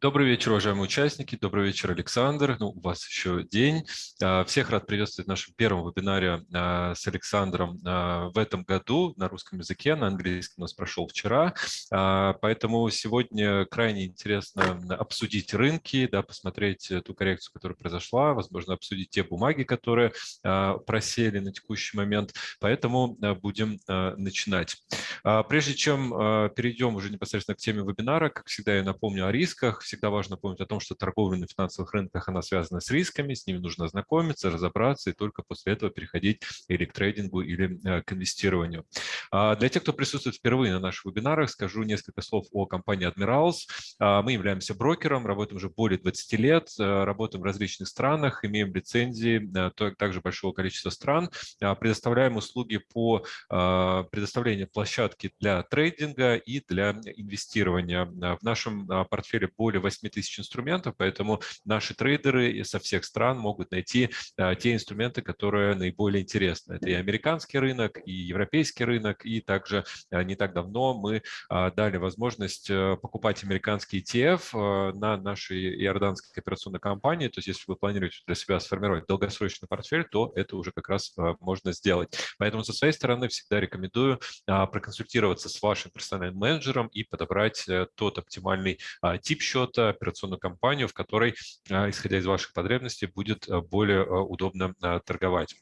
Добрый вечер, уважаемые участники. Добрый вечер, Александр. Ну, у вас еще день. А, всех рад приветствовать в нашем первом вебинаре а, с Александром а, в этом году на русском языке. На английском у нас прошел вчера. Поэтому сегодня крайне интересно обсудить рынки, да, посмотреть ту коррекцию, которая произошла, возможно, обсудить те бумаги, которые просели на текущий момент. Поэтому будем начинать. Прежде чем перейдем уже непосредственно к теме вебинара, как всегда, я напомню о рисках всегда важно помнить о том, что торговля на финансовых рынках, она связана с рисками, с ними нужно ознакомиться, разобраться и только после этого переходить или к трейдингу, или э, к инвестированию. А, для тех, кто присутствует впервые на наших вебинарах, скажу несколько слов о компании Admirals. А, мы являемся брокером, работаем уже более 20 лет, э, работаем в различных странах, имеем лицензии э, также большого количества стран, а, предоставляем услуги по предоставлению площадки для трейдинга и для инвестирования. В нашем портфеле более более 8 тысяч инструментов, поэтому наши трейдеры со всех стран могут найти а, те инструменты, которые наиболее интересны. Это и американский рынок, и европейский рынок, и также а, не так давно мы а, дали возможность покупать американский ETF на нашей иорданской операционной компании. То есть если вы планируете для себя сформировать долгосрочный портфель, то это уже как раз можно сделать. Поэтому со своей стороны всегда рекомендую проконсультироваться с вашим персональным менеджером и подобрать э, тот оптимальный тип счета, счета, операционную компанию, в которой, а, исходя из ваших потребностей, будет а, более а, удобно торговать.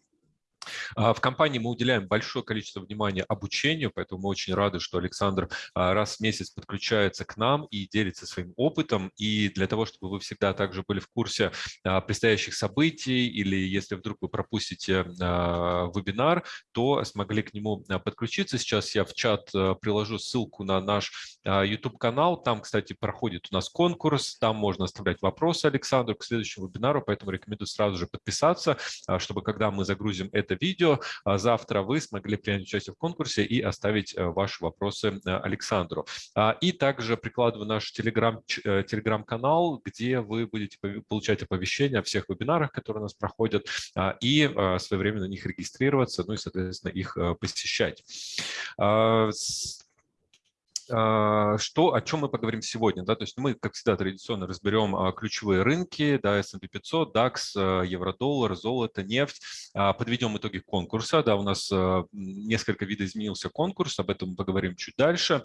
А, в компании мы уделяем большое количество внимания обучению, поэтому мы очень рады, что Александр а, раз в месяц подключается к нам и делится своим опытом. И для того, чтобы вы всегда также были в курсе а, предстоящих событий или если вдруг вы пропустите вебинар, то смогли к нему подключиться. Сейчас я в чат приложу ссылку на наш YouTube-канал. Там, кстати, проходит у нас конкурс, там можно оставлять вопросы Александру к следующему вебинару, поэтому рекомендую сразу же подписаться, чтобы когда мы загрузим это видео. А завтра вы смогли принять участие в конкурсе и оставить э, ваши вопросы э, Александру. А, и также прикладываю наш э, телеграм-канал, где вы будете получать оповещения о всех вебинарах, которые у нас проходят, а, и своевременно на них регистрироваться, ну и, соответственно, их посещать. А, что, о чем мы поговорим сегодня? Да? То есть мы, как всегда, традиционно разберем а, ключевые рынки, да, S&P 500, DAX, а, евро-доллар, золото, нефть. Подведем итоги конкурса. Да, у нас несколько видоизменился конкурс, об этом мы поговорим чуть дальше.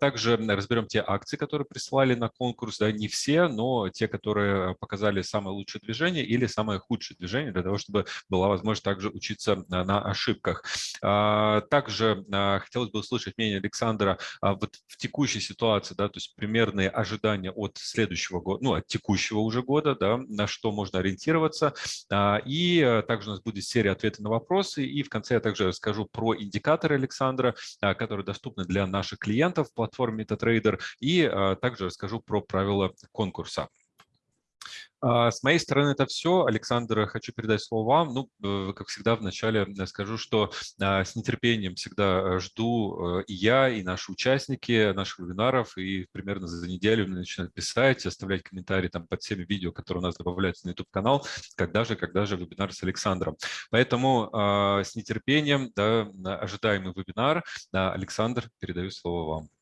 Также разберем те акции, которые присылали на конкурс. Да, не все, но те, которые показали самое лучшее движение или самое худшее движение, для того, чтобы была возможность также учиться на ошибках. Также хотелось бы услышать мнение Александра вот вот в текущей ситуации, да, то есть примерные ожидания от следующего года, ну, от текущего уже года, да, на что можно ориентироваться. А, и э, также у нас будет серия ответов на вопросы. И в конце я также расскажу про индикаторы Александра, а, которые доступны для наших клиентов в платформе MetaTrader. И а, также расскажу про правила конкурса. А, с моей стороны это все. Александр, хочу передать слово вам. Ну, э, как всегда, вначале э, скажу, что а, с нетерпением всегда э, жду и я, и наши участники наших вебинаров, и примерно за неделю начинают писать, оставлять комментарии там под всеми видео, которые у нас добавляются на YouTube-канал, когда же, когда же вебинар с Александром. Поэтому а, с нетерпением да, ожидаемый вебинар. Александр, передаю слово вам.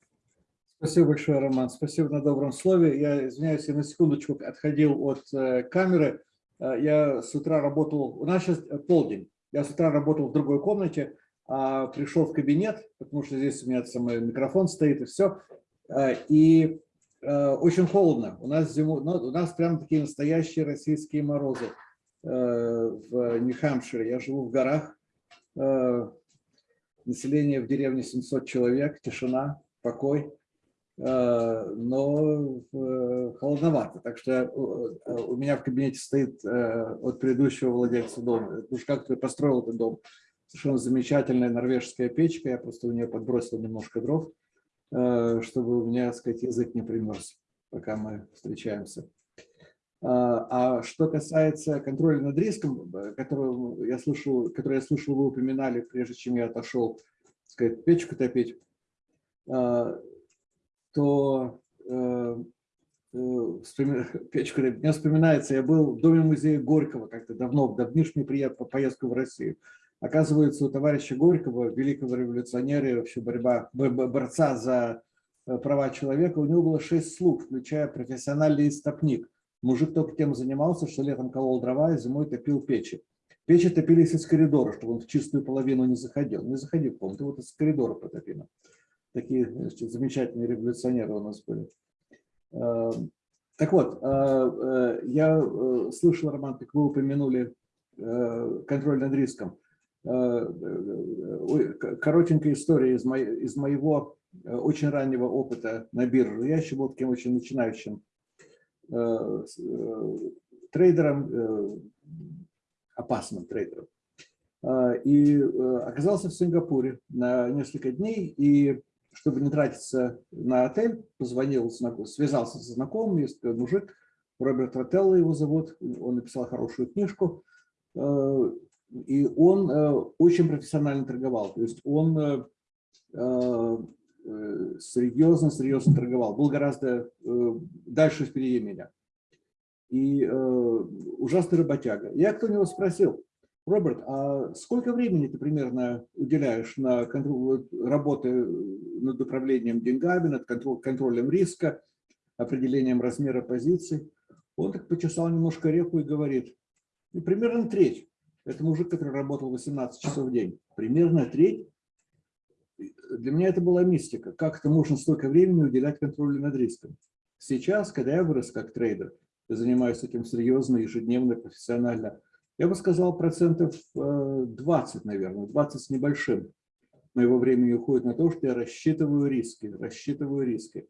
Спасибо большое, Роман. Спасибо на добром слове. Я извиняюсь, я на секундочку отходил от э, камеры. Э, я с утра работал, у нас сейчас полдень. Я с утра работал в другой комнате, а пришел в кабинет, потому что здесь у меня самый микрофон стоит и все. Э, и э, очень холодно. У нас, зиму, ну, у нас прям такие настоящие российские морозы э, в Нью-Хэмпшире. Я живу в горах. Э, население в деревне 700 человек, тишина, покой. Э, но э, холодновато. Так что э, у меня в кабинете стоит от предыдущего владельца дома. Уж как ты построил этот дом. Совершенно замечательная норвежская печка. Я просто у нее подбросил немножко дров, чтобы у меня, так сказать, язык не примерз, пока мы встречаемся. А что касается контроля над риском, который я слышал, который я слышал, вы упоминали, прежде чем я отошел, сказать, печку топить, то э, э, мне вспоминается, я был в доме музея Горького как-то давно, давнишнюю приятную поездку в Россию. Оказывается, у товарища Горького, великого революционера, вообще борьба, борца за права человека, у него было шесть слуг, включая профессиональный истопник. Мужик только тем занимался, что летом колол дрова, и зимой топил печи. Печи топились из коридора, чтобы он в чистую половину не заходил. Не заходил, по-моему, вот из коридора потопили. Такие значит, замечательные революционеры у нас были. Эм, так вот, э, э, я э, слышал, Роман, как вы упомянули контроль над риском. Коротенькая история из, из моего очень раннего опыта на бирже. Я еще был таким очень начинающим трейдером, опасным трейдером. И оказался в Сингапуре на несколько дней, и чтобы не тратиться на отель, позвонил, связался со знакомым, есть мужик, Роберт Ротелло его зовут, он написал хорошую книжку, э, и он э, очень профессионально торговал, то есть он серьезно-серьезно э, торговал, был гораздо дальше впереди меня. И ужасный работяга. Я кто него спросил, Роберт, а сколько времени ты примерно уделяешь на работы над управлением деньгами, над контролем риска, определением размера позиций? Он так почесал немножко реку и говорит, ну, примерно треть. Это мужик, который работал 18 часов в день. Примерно треть. Для меня это была мистика. Как это можно столько времени уделять контролю над риском? Сейчас, когда я вырос как трейдер, я занимаюсь этим серьезно, ежедневно, профессионально, я бы сказал, процентов 20, э, наверное, 20 с небольшим моего времени уходит на то, что я рассчитываю риски, рассчитываю риски.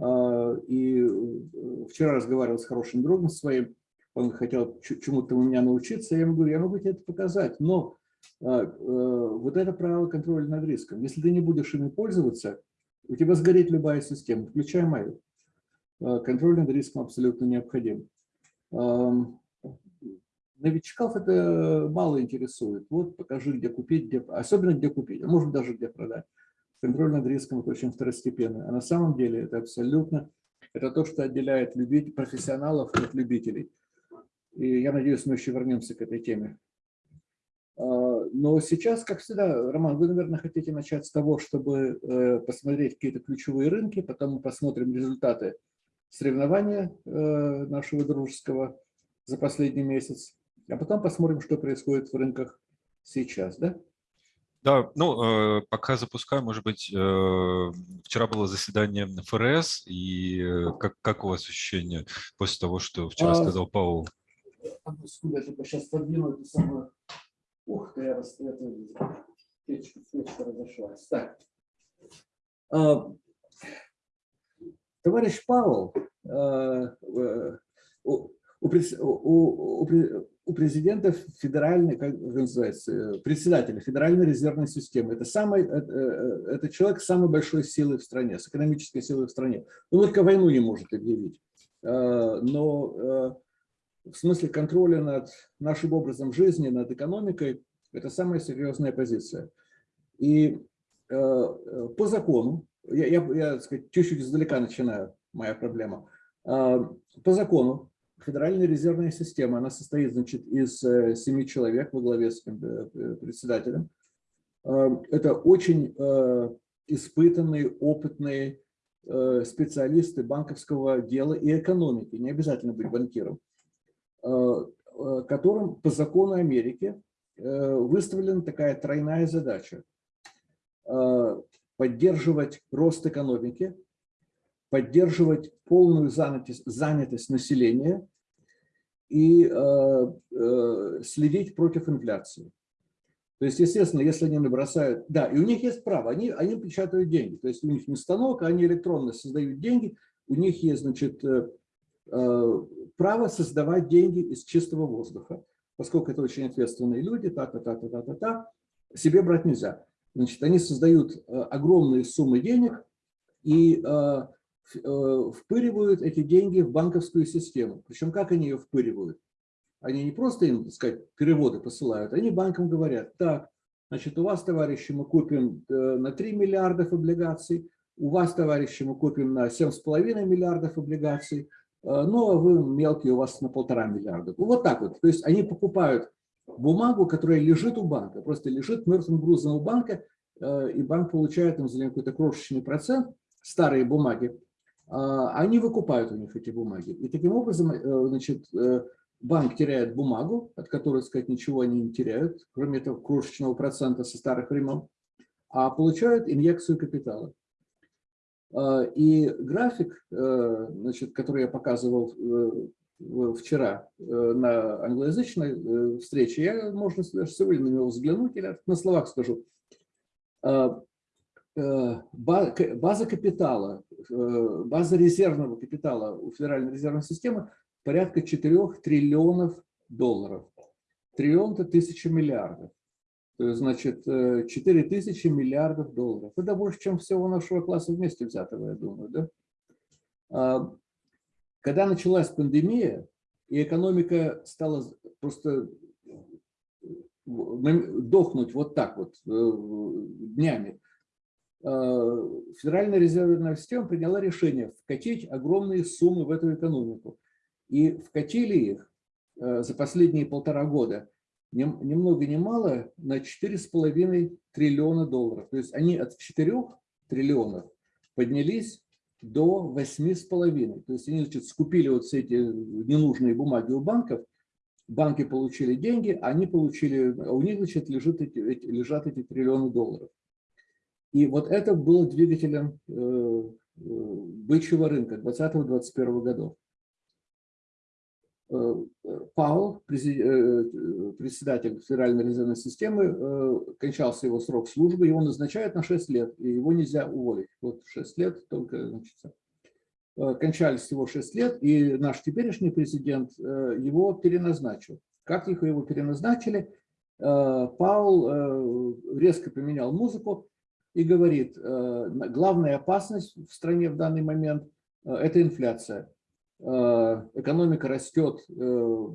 А, и э, вчера разговаривал с хорошим другом своим, он хотел чему-то у меня научиться, я ему говорю, я могу тебе это показать, но а, э, вот это правило контроля над риском. Если ты не будешь ими пользоваться, у тебя сгорит любая система, включая мою. Контроль над риском абсолютно необходим новичков это мало интересует. Вот покажи, где купить, где, особенно где купить, а может даже где продать. Контроль над риском это очень второстепенно. А на самом деле это абсолютно, это то, что отделяет любителей, профессионалов от любителей. И я надеюсь, мы еще вернемся к этой теме. А, но сейчас, как всегда, Роман, вы, наверное, хотите начать с того, чтобы э, посмотреть какие-то ключевые рынки, потом мы посмотрим результаты соревнования э, нашего дружеского за последний месяц, а потом посмотрим, что происходит в рынках сейчас, да? Да, ну, э, пока запускаю, может быть, э, вчера было заседание ФРС, и э, как, как у вас ощущение после того, что вчера а, сказал Паул? Секунду, я только сейчас подвину эту самую... Ух ты, я раз... это... Печка, печка разошлась. Так. А, товарищ Паул, а, у, у, у, президента федеральной, как называется, э, председателя Федеральной резервной системы. Это, самый, это, э, это человек с самой большой силой в стране, с экономической силой в стране. Он только войну не может объявить. Э, но в смысле контроля над нашим образом жизни, над экономикой, это самая серьезная позиция. И по закону, я, я, я чуть-чуть издалека начинаю, моя проблема. По закону Федеральная резервная система, она состоит значит, из э, семи человек во главе с э, председателем. Э, это очень испытанные, опытные специалисты банковского дела и экономики, не обязательно быть банкиром, которым по закону Америки выставлена такая тройная задача – поддерживать рост экономики, поддерживать полную занятость, занятость населения и э, э, следить против инфляции. То есть, естественно, если они набросают... Да, и у них есть право, они, они печатают деньги. То есть у них не станок, а они электронно создают деньги. У них есть, значит, э, право создавать деньги из чистого воздуха. Поскольку это очень ответственные люди, та-та-та-та-та-та, себе брать нельзя. Значит, они создают огромные суммы денег, и впыривают эти деньги в банковскую систему. Причем как они ее впыривают? Они не просто им, так сказать, переводы посылают, они банкам говорят, так, значит, у вас, товарищи, мы купим э, на 3 миллиардов облигаций, у вас, товарищи, мы купим на 7,5 миллиардов облигаций, э, но а вы мелкие, у вас на полтора миллиарда. Вот так вот. То есть они покупают бумагу, которая лежит у банка, просто лежит мертвым грузом у банка, и банк получает им за какой-то крошечный процент, старые бумаги, они выкупают у них эти бумаги. И таким образом, э, значит, э, банк теряет бумагу, от которой, сказать, ничего они не теряют, кроме этого крошечного процента со старых времен, а получают инъекцию капитала. А, и график, э, значит, который я показывал вчера на англоязычной встрече, я, можно даже сегодня на него взглянуть или на словах скажу. А, база капитала, база резервного капитала у Федеральной резервной системы порядка 4 триллионов долларов. Триллион – это тысяча миллиардов. То есть, значит, 4 тысячи миллиардов долларов. Это больше, чем всего нашего класса вместе взятого, я думаю. Да? А, когда началась пандемия, и экономика стала просто дохнуть вот так вот э, днями, Федеральная резервная система приняла решение вкатить огромные суммы в эту экономику. И вкатили их э, за последние полтора года ни, много ни мало на 4,5 триллиона долларов. То есть они от 4 триллионов поднялись до 8,5. То есть они значит, скупили вот все эти ненужные бумаги у банков, банки получили деньги, они получили, а у них значит, лежат, эти, лежат эти триллионы долларов. И вот это было двигателем э, э бычьего рынка 2020-2021 годов. Э, Паул, председатель Федеральной резервной системы, кончался его срок службы, его назначают на 6 лет, и его нельзя уволить. Вот 6 лет только, значит, кончались его 6 лет, и наш теперешний президент его переназначил. Как их его переназначили? Паул резко поменял музыку и говорит, главная опасность в стране в данный момент – это инфляция. Э, экономика растет э,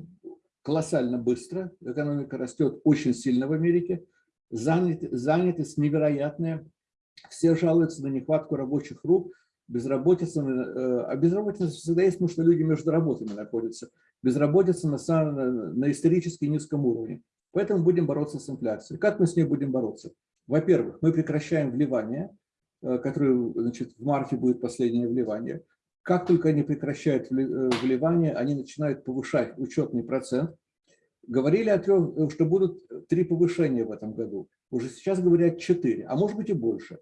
колоссально быстро, экономика растет очень сильно в Америке, занят, занятость невероятная, все жалуются на нехватку рабочих рук, безработица, э, а безработица всегда есть, потому что люди между работами находятся, безработица на, самом, на исторически низком уровне. Поэтому будем бороться с инфляцией. Как мы с ней будем бороться? Во-первых, мы прекращаем вливание, которое значит, в марте будет последнее вливание. Как только они прекращают э, вливание, они начинают повышать учетный процент. Говорили о трех, э, что будут три повышения в этом году. Уже сейчас говорят четыре, а может быть и больше.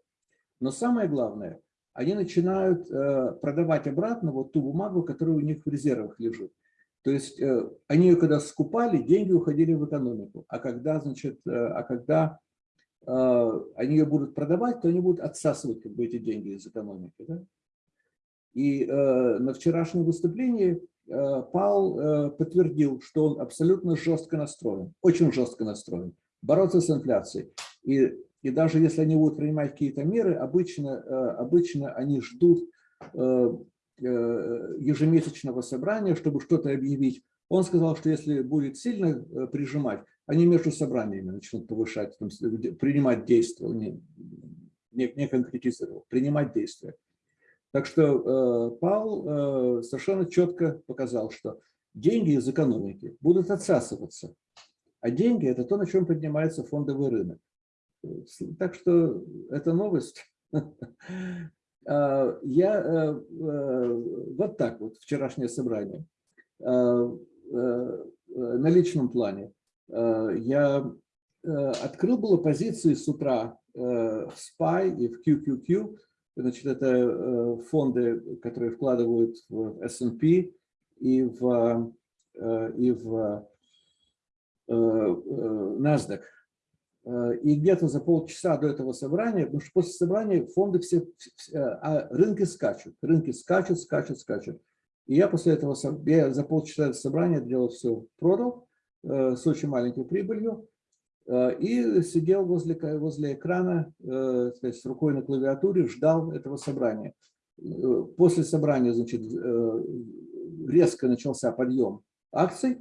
Но самое главное, они начинают э, продавать обратно вот ту бумагу, которая у них в резервах лежит. То есть они ее когда скупали, деньги уходили в экономику. А когда, значит, а когда они ее будут продавать, то они будут отсасывать как бы, эти деньги из экономики. Да? И э, на вчерашнем выступлении э, Пал э, подтвердил, что он абсолютно жестко настроен, очень жестко настроен, бороться с инфляцией. И, и даже если они будут принимать какие-то меры, обычно, э, обычно они ждут э, э, ежемесячного собрания, чтобы что-то объявить. Он сказал, что если будет сильно э, прижимать, они между собраниями начнут повышать, там, принимать действия, не, не, не конкретизировал, принимать действия. Так что э, Пал э, совершенно четко показал, что деньги из экономики будут отсасываться, а деньги – это то, на чем поднимается фондовый рынок. Так что это новость. А, я э, вот так вот, вчерашнее собрание, на личном плане, я открыл было позиции с утра в SPY и в QQQ, Значит, это э, фонды, которые вкладывают в S&P и в, э, и в э, NASDAQ. И где-то за полчаса до этого собрания, потому что после собрания фонды все, а рынки скачут, рынки скачут, скачут, скачут. И я после этого, я за полчаса собрания делал все, продал с очень маленькой прибылью, Э, и сидел возле, возле экрана э, с рукой на клавиатуре, ждал этого собрания. Э, после собрания значит, резко начался подъем акций,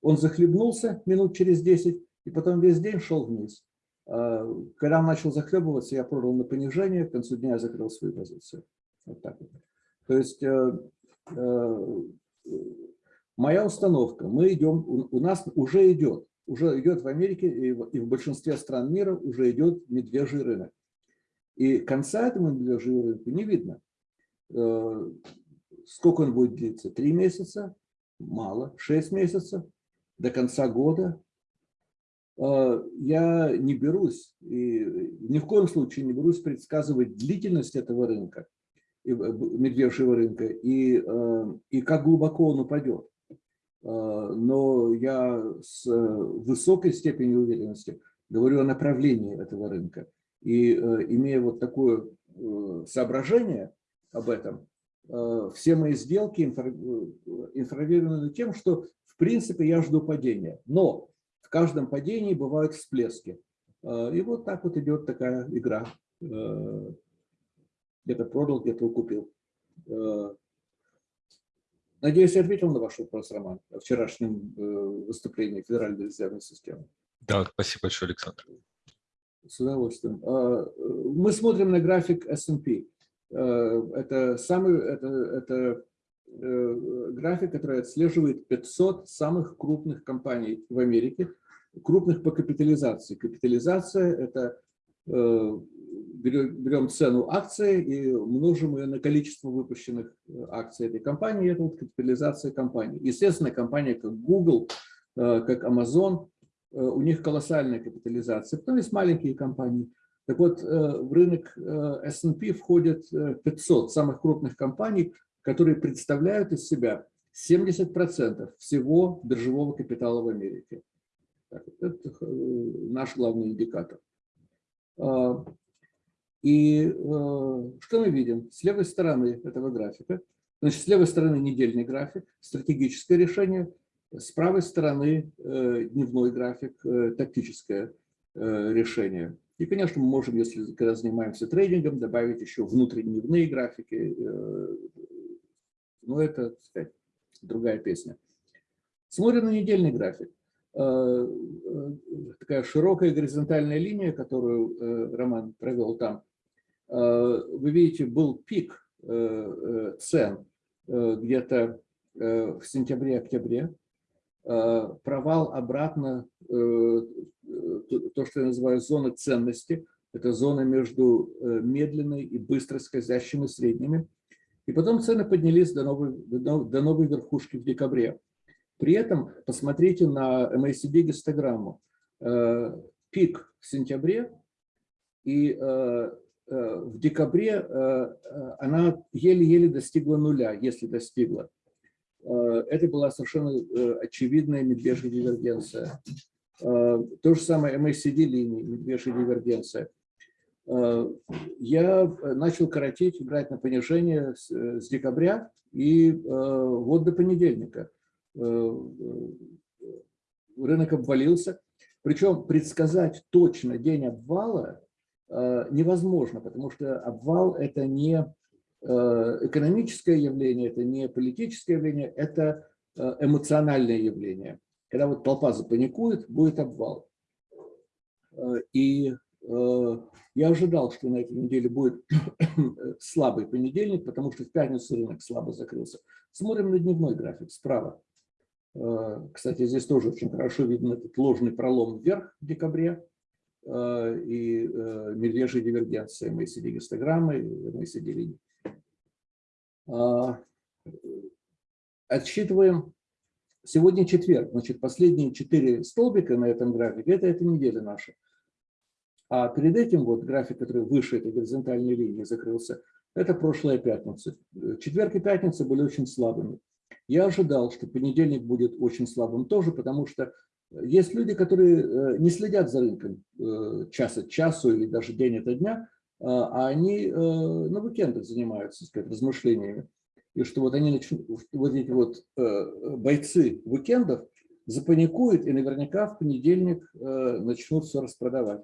он захлебнулся минут через 10, и потом весь день шел вниз. Когда он начал захлебываться, я продал на понижение, к концу дня я закрыл свою позицию. Вот так вот. То есть моя установка, мы идем, у нас уже идет уже идет в Америке и в большинстве стран мира уже идет медвежий рынок. И конца этому медвежьему рынку не видно. Э, сколько он будет длиться? Три месяца? Мало. Шесть месяцев? До конца года? Э, я не берусь, и ни в коем случае не берусь предсказывать длительность этого рынка, медвежьего рынка, и, и как глубоко он упадет. Но я с высокой степенью уверенности говорю о направлении этого рынка. И имея вот такое соображение об этом, все мои сделки информированы тем, что в принципе я жду падения. Но в каждом падении бывают всплески. И вот так вот идет такая игра. Где-то продал, где-то купил. Надеюсь, я ответил на ваш вопрос, Роман, о вчерашнем выступлении Федеральной резервной системы. Да, спасибо большое, Александр. С удовольствием. Мы смотрим на график S&P. Это, самый, это, это график, который отслеживает 500 самых крупных компаний в Америке, крупных по капитализации. Капитализация – это берем цену акции и множим ее на количество выпущенных акций этой компании, это вот капитализация компании. Естественно, компания как Google, как Amazon, у них колоссальная капитализация, потом есть маленькие компании. Так вот, в рынок S&P входят 500 самых крупных компаний, которые представляют из себя 70% всего биржевого капитала в Америке. Это наш главный индикатор. И что мы видим? С левой стороны этого графика, значит, с левой стороны недельный график, стратегическое решение, с правой стороны дневной график, тактическое решение. И, конечно, мы можем, если когда занимаемся трейдингом, добавить еще внутридневные графики. Но это, так сказать, другая песня. Смотрим на недельный график. Такая широкая горизонтальная линия, которую Роман провел там. Вы видите, был пик цен где-то в сентябре-октябре. Провал обратно то, что я называю зона ценности, это зона между э, медленной и быстро скользящими средними. И потом цены поднялись до новой, до новой верхушки в декабре. При этом посмотрите на MACD гистограмму. Э, пик в сентябре, и э, в декабре она еле-еле достигла нуля, если достигла. Это была совершенно очевидная медвежья дивергенция. Э, то же самое MACD-линии, медвежья дивергенция. Э, я начал коротить, играть на понижение с, э, с декабря и вот до понедельника. Рынок обвалился. Причем предсказать точно день обвала невозможно, потому что обвал – это не экономическое явление, это не политическое явление, это эмоциональное явление. Когда вот толпа запаникует, будет обвал. Э, и э, я ожидал, что на этой неделе будет слабый понедельник, потому что в пятницу рынок слабо закрылся. Смотрим на дневной график справа. Э, кстати, здесь тоже очень хорошо видно этот ложный пролом вверх в декабре и медвежья дивергенция MACD гистограммы, MACD линии. Отсчитываем Сегодня четверг, значит, последние четыре столбика на этом графике – это эта неделя наша. А перед этим вот график, который выше этой горизонтальной линии закрылся, это прошлая пятница. Четверг и пятница были очень слабыми. Я ожидал, что понедельник будет очень слабым тоже, потому что есть люди, которые э, не следят за рынком э, час от часу или даже день от дня, а они э, на уикендах занимаются, сказать, размышлениями и что вот они начнут, вот эти вот э, бойцы уикендов запаникуют и наверняка в понедельник э, начнут все распродавать.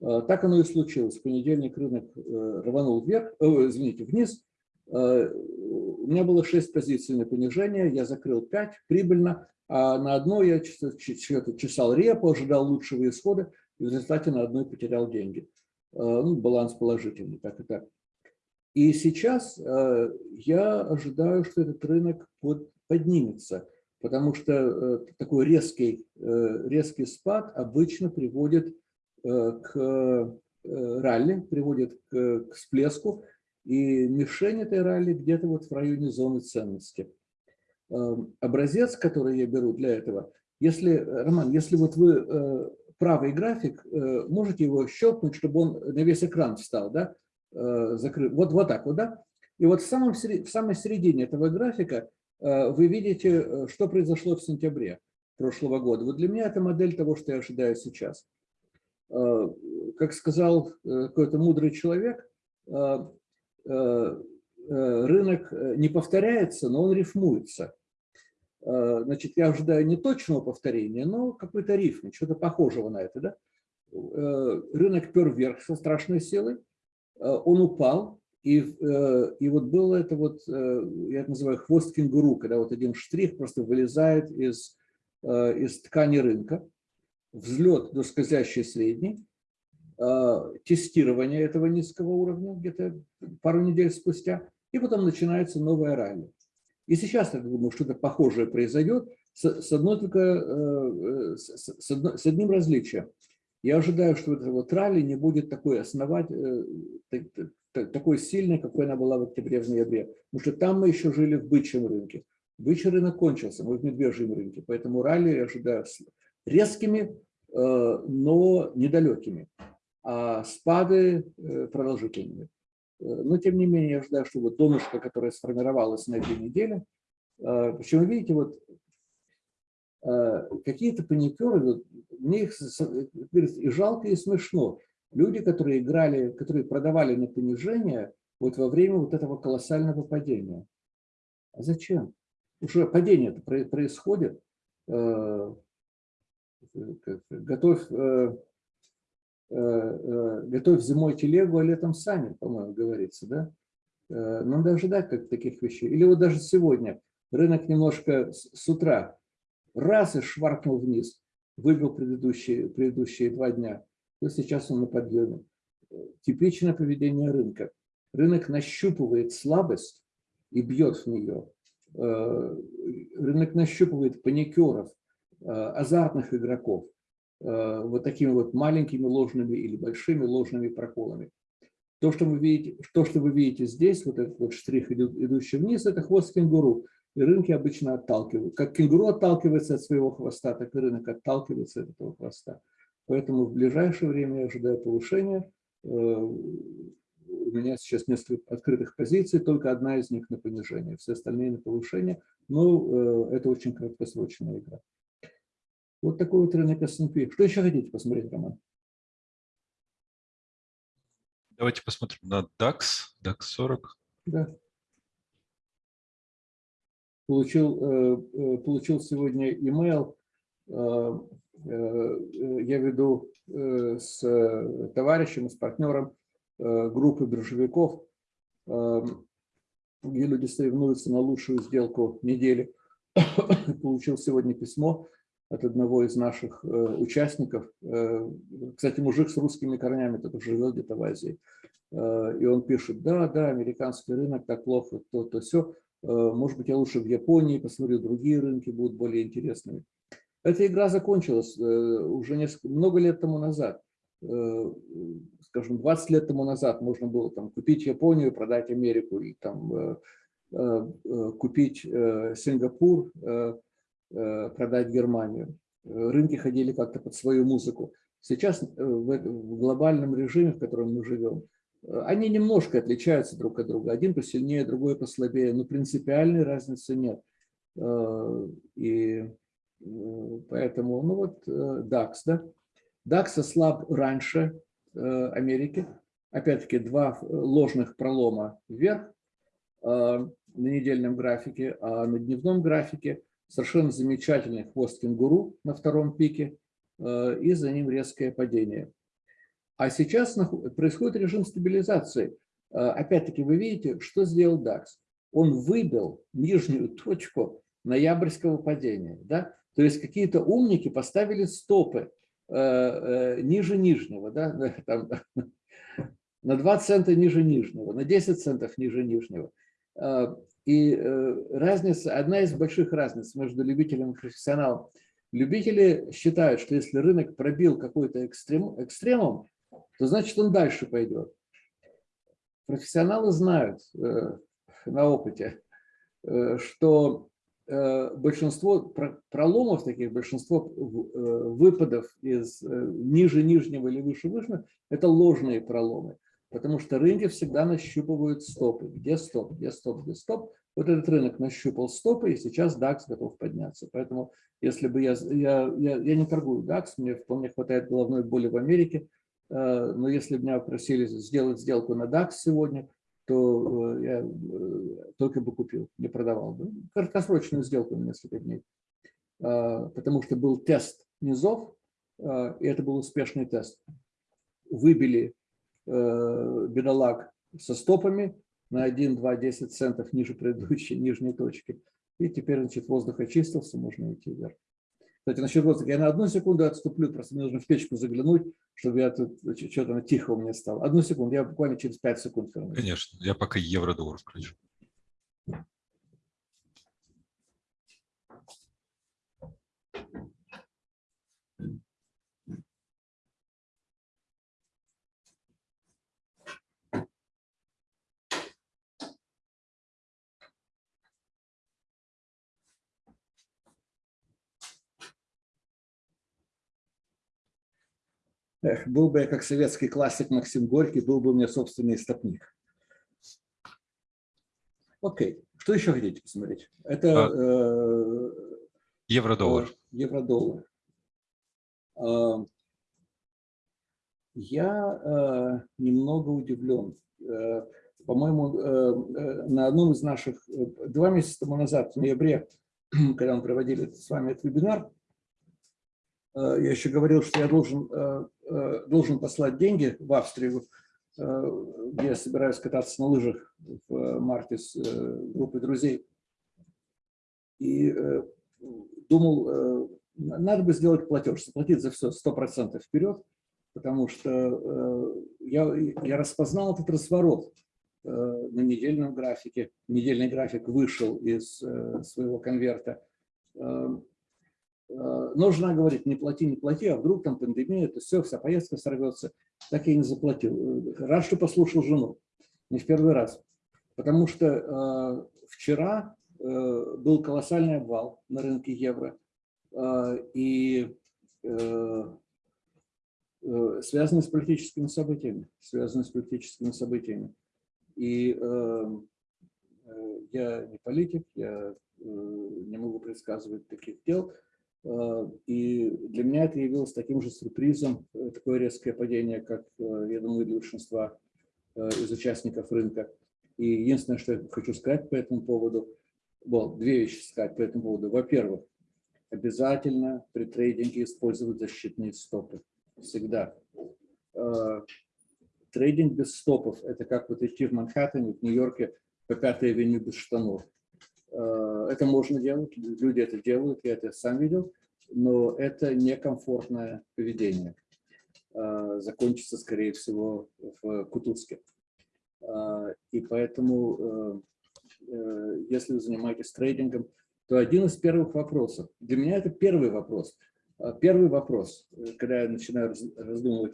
Э, так оно и случилось. В понедельник рынок рванул вверх, э, извините, вниз. У меня было 6 позиций на понижение, я закрыл 5 прибыльно, а на одной я чесал репу, ожидал лучшего исхода, и в результате на одной потерял деньги. Ну, баланс положительный, так и так. И сейчас э, я ожидаю, что этот рынок поднимется, потому что э, такой резкий, э, резкий спад обычно приводит к ралли, приводит к всплеску, и мишень этой ралли где-то вот в районе зоны ценности. Образец, который я беру для этого, если, Роман, если вот вы правый график, можете его щелкнуть, чтобы он на весь экран встал, да, закрыт, вот, вот так вот, да, и вот в, самом, в самой середине этого графика вы видите, что произошло в сентябре прошлого года. Вот для меня это модель того, что я ожидаю сейчас. Э, как сказал э, какой-то мудрый человек, э, рынок не повторяется, но он рифмуется. Значит, я ожидаю не точного повторения, но какой-то рифм, что-то похожего на это. Да? Рынок пер вверх со страшной силой, он упал, и, и вот было это вот, я это называю хвост кенгуру, когда вот один штрих просто вылезает из Э, из ткани рынка, взлет до скользящей средней, э, тестирование этого низкого уровня где-то пару недель спустя, и потом начинается новая ралли. И сейчас, я думаю, что-то похожее произойдет с, с, одной только, э, с, с, одно, с одним различием. Я ожидаю, что это вот ралли не будет такой основать, такой сильной, какой она была в октябре, в ноябре. Потому что там мы еще жили в бычьем рынке. Бычий рынок кончился, мы в медвежьем рынке, поэтому ралли я ожидаю резкими, э, но недалекими, а спады э, продолжительными. Э, но тем не менее я ожидаю, что вот донышко, которое сформировалось на этой неделе, причем видите, вот какие-то паникеры, мне их и жалко, и смешно. Люди, которые играли, которые продавали на понижение вот во время вот этого колоссального падения. А зачем? уже падение происходит, э, готовь, э, э, готовь зимой телегу, а летом сами, по-моему, говорится, да? Надо ожидать как таких вещей. Или вот даже сегодня рынок немножко с утра раз и шваркнул вниз, выбил предыдущие, предыдущие два дня, то сейчас он на подъеме. Типичное поведение рынка. Рынок нащупывает слабость и бьет в нее. Э, рынок нащупывает паникеров, э, азартных игроков, э, вот такими вот маленькими ложными или большими ложными проколами. То, что вы видите, то, что вы видите здесь, вот этот вот штрих, идущий вниз, это хвост кенгуру. И рынки обычно отталкивают. Как кенгуру отталкивается от своего хвоста, так и рынок отталкивается от этого хвоста. Поэтому в ближайшее время я ожидаю повышения у меня сейчас несколько открытых позиций, только одна из них на понижение, все остальные на повышение. Но э, это очень краткосрочная игра. Вот такой вот рынок S&P. Что еще хотите посмотреть, Роман? Давайте посмотрим на DAX, DAX 40. Да. Получил, э, э, получил сегодня email. Я веду с товарищем, с партнером Э, группы биржевиков, где люди соревнуются на лучшую сделку недели. Получил сегодня письмо от одного из наших э, участников. Э, кстати, мужик с русскими корнями, только живет где-то в Азии. И он пишет, да, да, американский рынок так плохо, то-то, все. Может быть, я лучше в Японии посмотрю, другие рынки будут более интересными. Эта игра закончилась уже несколько, много лет тому назад скажем, 20 лет тому назад можно было там, купить Японию, продать Америку, и там, э, э, э, купить Сингапур, продать Германию. Рынки ходили как-то под свою музыку. Сейчас в глобальном режиме, в котором мы живем, они немножко отличаются друг от друга. Один посильнее, другой послабее, но принципиальной разницы нет. И поэтому, ну вот DAX, да? DAX ослаб раньше, Э, Америки. Опять-таки два ложных пролома вверх э, на недельном графике, а на дневном графике совершенно замечательный хвост кенгуру на втором пике э, и за ним резкое падение. А сейчас происходит режим стабилизации. Опять-таки вы видите, что сделал DAX. Он выбил нижнюю точку ноябрьского падения. Да? То есть какие-то умники поставили стопы Э, э, ниже нижнего, да, там, на 2 цента ниже нижнего, на 10 центов ниже нижнего. Э, и разница, одна из больших разниц между любителем и профессионалом. Любители считают, что если рынок пробил какой-то экстрем, экстремум, то значит он дальше пойдет. Профессионалы знают э, на опыте, э, что э, большинство проломов таких, большинство выпадов из ниже нижнего или выше вышнего – это ложные проломы. Потому что рынки всегда нащупывают стопы. Где стоп, где стоп, где стоп. Вот этот рынок нащупал стопы, и сейчас DAX готов подняться. Поэтому если бы я, я, я, я не торгую DAX, мне вполне хватает головной боли в Америке, э, но если бы меня просили сделать сделку на DAX сегодня, то э, я э, только бы купил, не продавал бы. Краткосрочную сделку на несколько дней. Потому что был тест низов, и это был успешный тест. Выбили бедолаг со стопами, на 1, 2, 10 центов ниже предыдущей нижней точки. И теперь, значит, воздух очистился, можно идти вверх. Кстати, насчет воздуха. Я на одну секунду отступлю, просто мне нужно в печку заглянуть, чтобы я тут что-то тихо у меня стало. Одну секунду, я буквально через 5 секунд вернусь. Конечно, я пока евро-доллар включу. Эх, был бы я как советский классик Максим Горький, был бы у меня собственный истопник. Окей, что еще хотите посмотреть? Это а, э, евро-доллар. Э, евро-доллар. Э, я э, немного удивлен. Э, По-моему, э, на одном из наших, э, два месяца тому назад, в ноябре, когда мы проводили с вами этот вебинар, Э, я еще говорил, что я должен, э, э, должен послать деньги в Австрию, где я собираюсь кататься на лыжах в марте с группой друзей. И думал, надо бы сделать платеж, заплатить за все 100% вперед, потому что я, я распознал этот разворот на недельном графике. Недельный график вышел из своего конверта Э, но жена говорит, не плати, не плати, а вдруг там пандемия, это все, вся поездка сорвется. Так я и не заплатил. Рад, что послушал жену. Не в первый раз. Потому что э, вчера э, был колоссальный обвал на рынке евро. Э, и э, э, связанный с политическими событиями. Связанный с политическими событиями. И э, э я не политик, я э, не могу предсказывать таких дел, Э, и для меня это явилось таким же сюрпризом, э, такое резкое падение, как, э, я думаю, для большинства из участников рынка. И единственное, что я хочу сказать по этому поводу, well, две вещи сказать по этому поводу. Во-первых, обязательно при трейдинге использовать защитные стопы. Всегда. Трейдинг без стопов – это как вот идти в Манхэттене, в Нью-Йорке по пятой авеню без штанов. Э, это можно делать, люди это делают, я это сам видел, но это некомфортное поведение. Э, закончится, скорее всего, в Кутузке. Э, и поэтому, если вы занимаетесь трейдингом, то один из первых вопросов, для меня это первый вопрос, Первый вопрос, когда я начинаю раздумывать,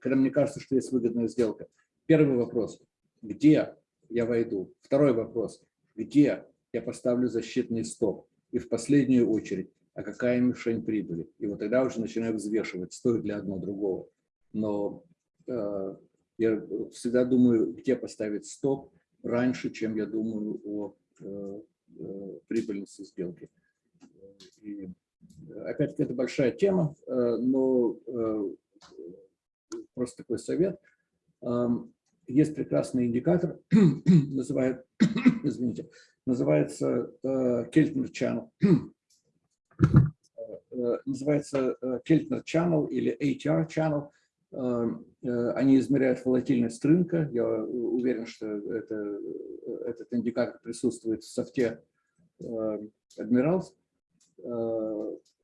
когда мне кажется, что есть выгодная сделка. Первый вопрос, где я войду? Второй вопрос, где я поставлю защитный стоп. И в последнюю очередь, а какая мишень прибыли. И вот тогда уже начинаю взвешивать, стоит ли одно другого. Но э, я всегда думаю, где поставить стоп раньше, чем я думаю о э, э, прибыльности сделки. И, опять-таки, это большая тема, э, но э, просто такой совет. Эм, есть прекрасный индикатор, называют, извините, называется Keltner Channel. называется Keltner Channel или ATR Channel. Они измеряют волатильность рынка. Я уверен, что это, этот индикатор присутствует в софте Admirals.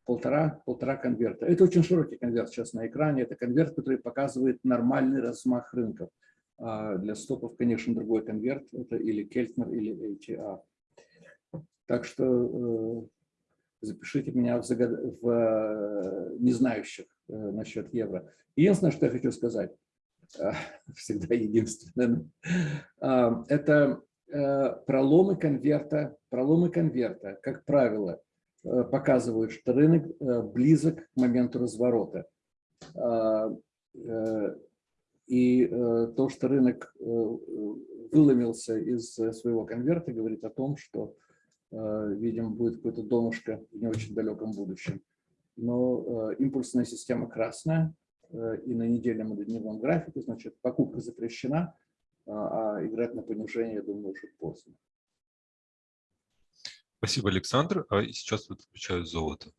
Полтора, полтора конверта. Это очень широкий конверт сейчас на экране. Это конверт, который показывает нормальный размах рынков. А для стопов, конечно, другой конверт. Это или Кельтнер, или ATR. Так что запишите меня в, загад... в э, незнающих э, насчет евро. Единственное, что я хочу сказать, э, всегда единственное, э, это э, проломы конверта, проломы конверта, как правило, э, показывают, что рынок э, близок к моменту разворота. И э, то, что рынок э, выломился из своего конверта, говорит о том, что, э, видимо, будет какое-то донышко в не очень далеком будущем. Но импульсная система красная, и на недельном и дневном графике, значит, покупка запрещена, а играть на понижение, я думаю, уже поздно. Спасибо, Александр. А сейчас вот включаю золото.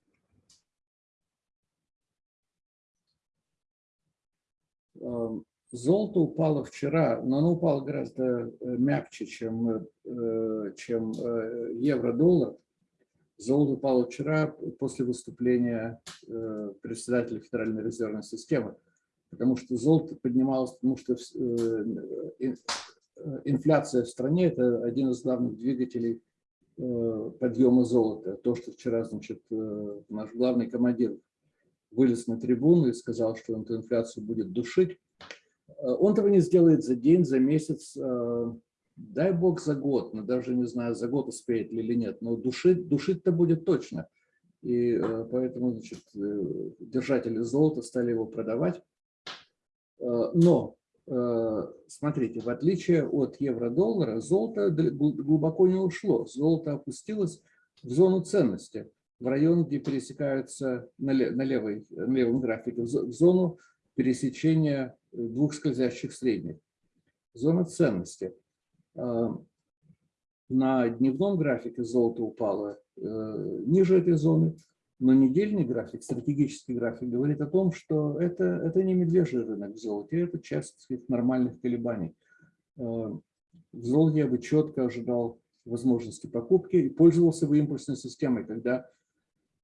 Золото упало вчера, но оно упало гораздо э, мягче, чем, э, чем э, евро-доллар. Золото упало вчера после выступления председателя Федеральной резервной системы, потому что золото поднималось, потому что инфляция в стране – это один из главных двигателей подъема золота. То, что вчера, значит, наш главный командир вылез на трибуну и сказал, что он эту инфляцию будет душить, он этого не сделает за день, за месяц, э, дай бог за год, но даже не знаю, за год успеет ли или нет, но душить, душить-то будет точно. И э, поэтому значит, держатели золота стали его продавать. Но, смотрите, в отличие от евро-доллара, золото глубоко не ушло. Золото опустилось в зону ценности, в район, где пересекаются на, левой, на левом графике, в зону пересечения двух скользящих средних. Зона ценности. А, на дневном графике золото упало э, ниже этой зоны, но недельный график, стратегический график, говорит о том, что это, это не медвежий рынок в золоте, это часть нормальных колебаний. А, в золоте я бы четко ожидал возможности покупки и пользовался бы импульсной системой, когда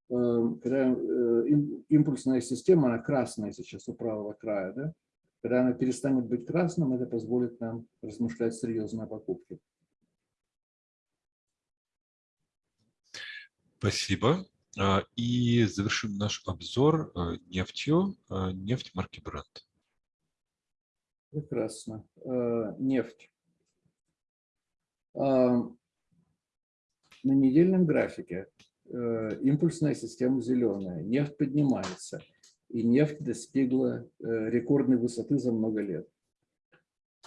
когда э, импульсная система, она красная сейчас у правого края, да? Когда она перестанет быть красным, это позволит нам размышлять серьезно о покупке. Спасибо. А, и завершим наш обзор э, нефтью, э, нефть марки Brent. Прекрасно. Нефть. На недельном графике Э, импульсная система зеленая, нефть поднимается, и нефть достигла э, рекордной высоты за много лет.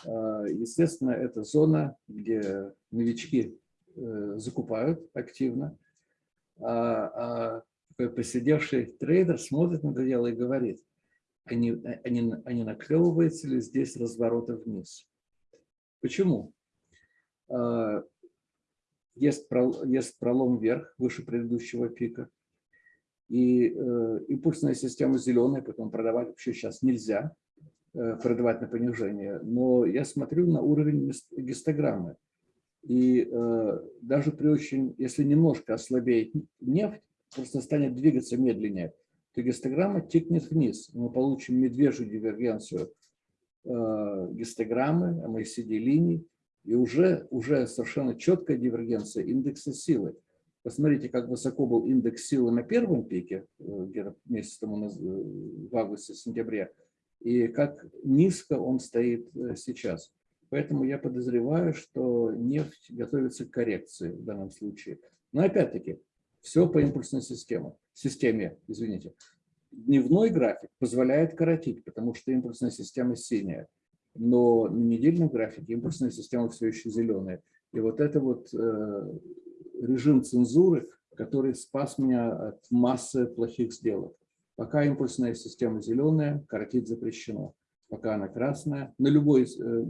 А, естественно, это зона, где новички э, закупают активно, а, а посидевший трейдер смотрит на это дело и говорит, они, они, они наклевываются ли здесь разворота вниз. Почему? А, есть пролом вверх, выше предыдущего пика. И э, импульсная система зеленая, поэтому продавать вообще сейчас нельзя, э, продавать на понижение. Но я смотрю на уровень гистограммы. И э, даже при очень, если немножко ослабеет нефть, просто станет двигаться медленнее, то гистограмма тикнет вниз. Мы получим медвежью дивергенцию э, гистограммы, MACD-линий, и уже, уже совершенно четкая дивергенция индекса силы. Посмотрите, как высоко был индекс силы на первом пике, э, где-то месяц тому э, в августе-сентябре, и как низко он стоит э, сейчас. Поэтому я подозреваю, что нефть готовится к коррекции в данном случае. Но опять-таки, все по импульсной системе, системе, извините. Дневной график позволяет коротить, потому что импульсная система синяя но на недельном графике импульсная система все еще зеленая. И вот это вот режим цензуры, который спас меня от массы плохих сделок. Пока импульсная система зеленая, коротить запрещено. Пока она красная, на любой, э,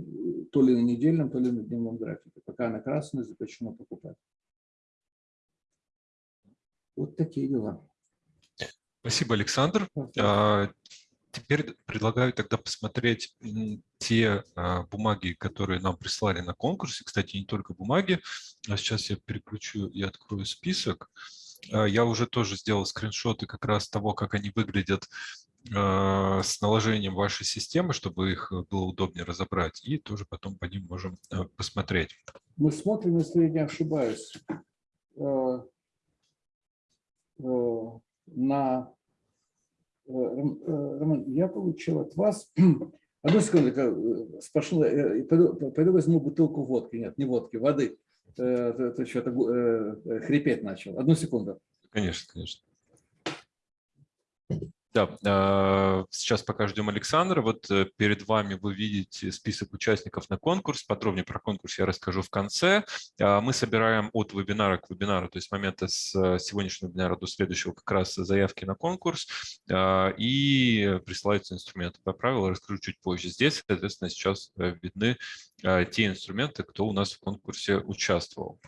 то ли на недельном, то ли на дневном графике. Пока она красная, запрещено покупать. Вот такие дела. Спасибо, Александр. Теперь предлагаю тогда посмотреть те а, бумаги, которые нам прислали на конкурсе. Кстати, не только бумаги. А сейчас я переключу и открою список. А, я уже тоже сделал скриншоты как раз того, как они выглядят а, с наложением вашей системы, чтобы их было удобнее разобрать. И тоже потом по ним можем а, посмотреть. Мы смотрим, если я не ошибаюсь. А, на... Роман, я получил от вас... Одну секунду, спрошу, пойду, пойду возьму бутылку водки. Нет, не водки, воды. Ты что-то хрипеть начал. Одну секунду. Конечно, конечно. Да, а, сейчас пока ждем Александра. Вот э, перед вами вы видите список участников на конкурс. Подробнее про конкурс я расскажу в конце. А, мы собираем от вебинара к вебинару, то есть с момента с э, сегодняшнего вебинара до следующего как раз заявки на конкурс а, и присылаются инструменты. По правилам расскажу чуть позже. Здесь, соответственно, сейчас э, видны те инструменты, кто у нас в конкурсе участвовал.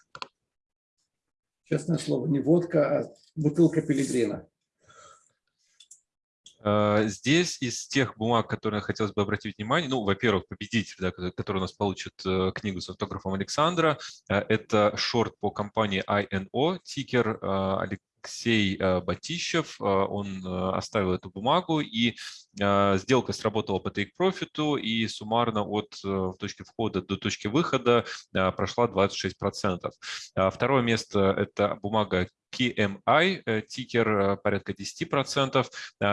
Честное слово, не водка, а бутылка пилигрина. А, здесь из тех бумаг, которые хотелось бы обратить внимание, ну, во-первых, победитель, да, который у нас получит э, книгу с автографом Александра, э, это шорт по компании INO, тикер Алексей э, Батищев, он оставил эту бумагу, и сделка сработала по take profit, и суммарно от точки входа до точки выхода прошла 26%. Второе место – это бумага PMI, э, тикер э, порядка 10%,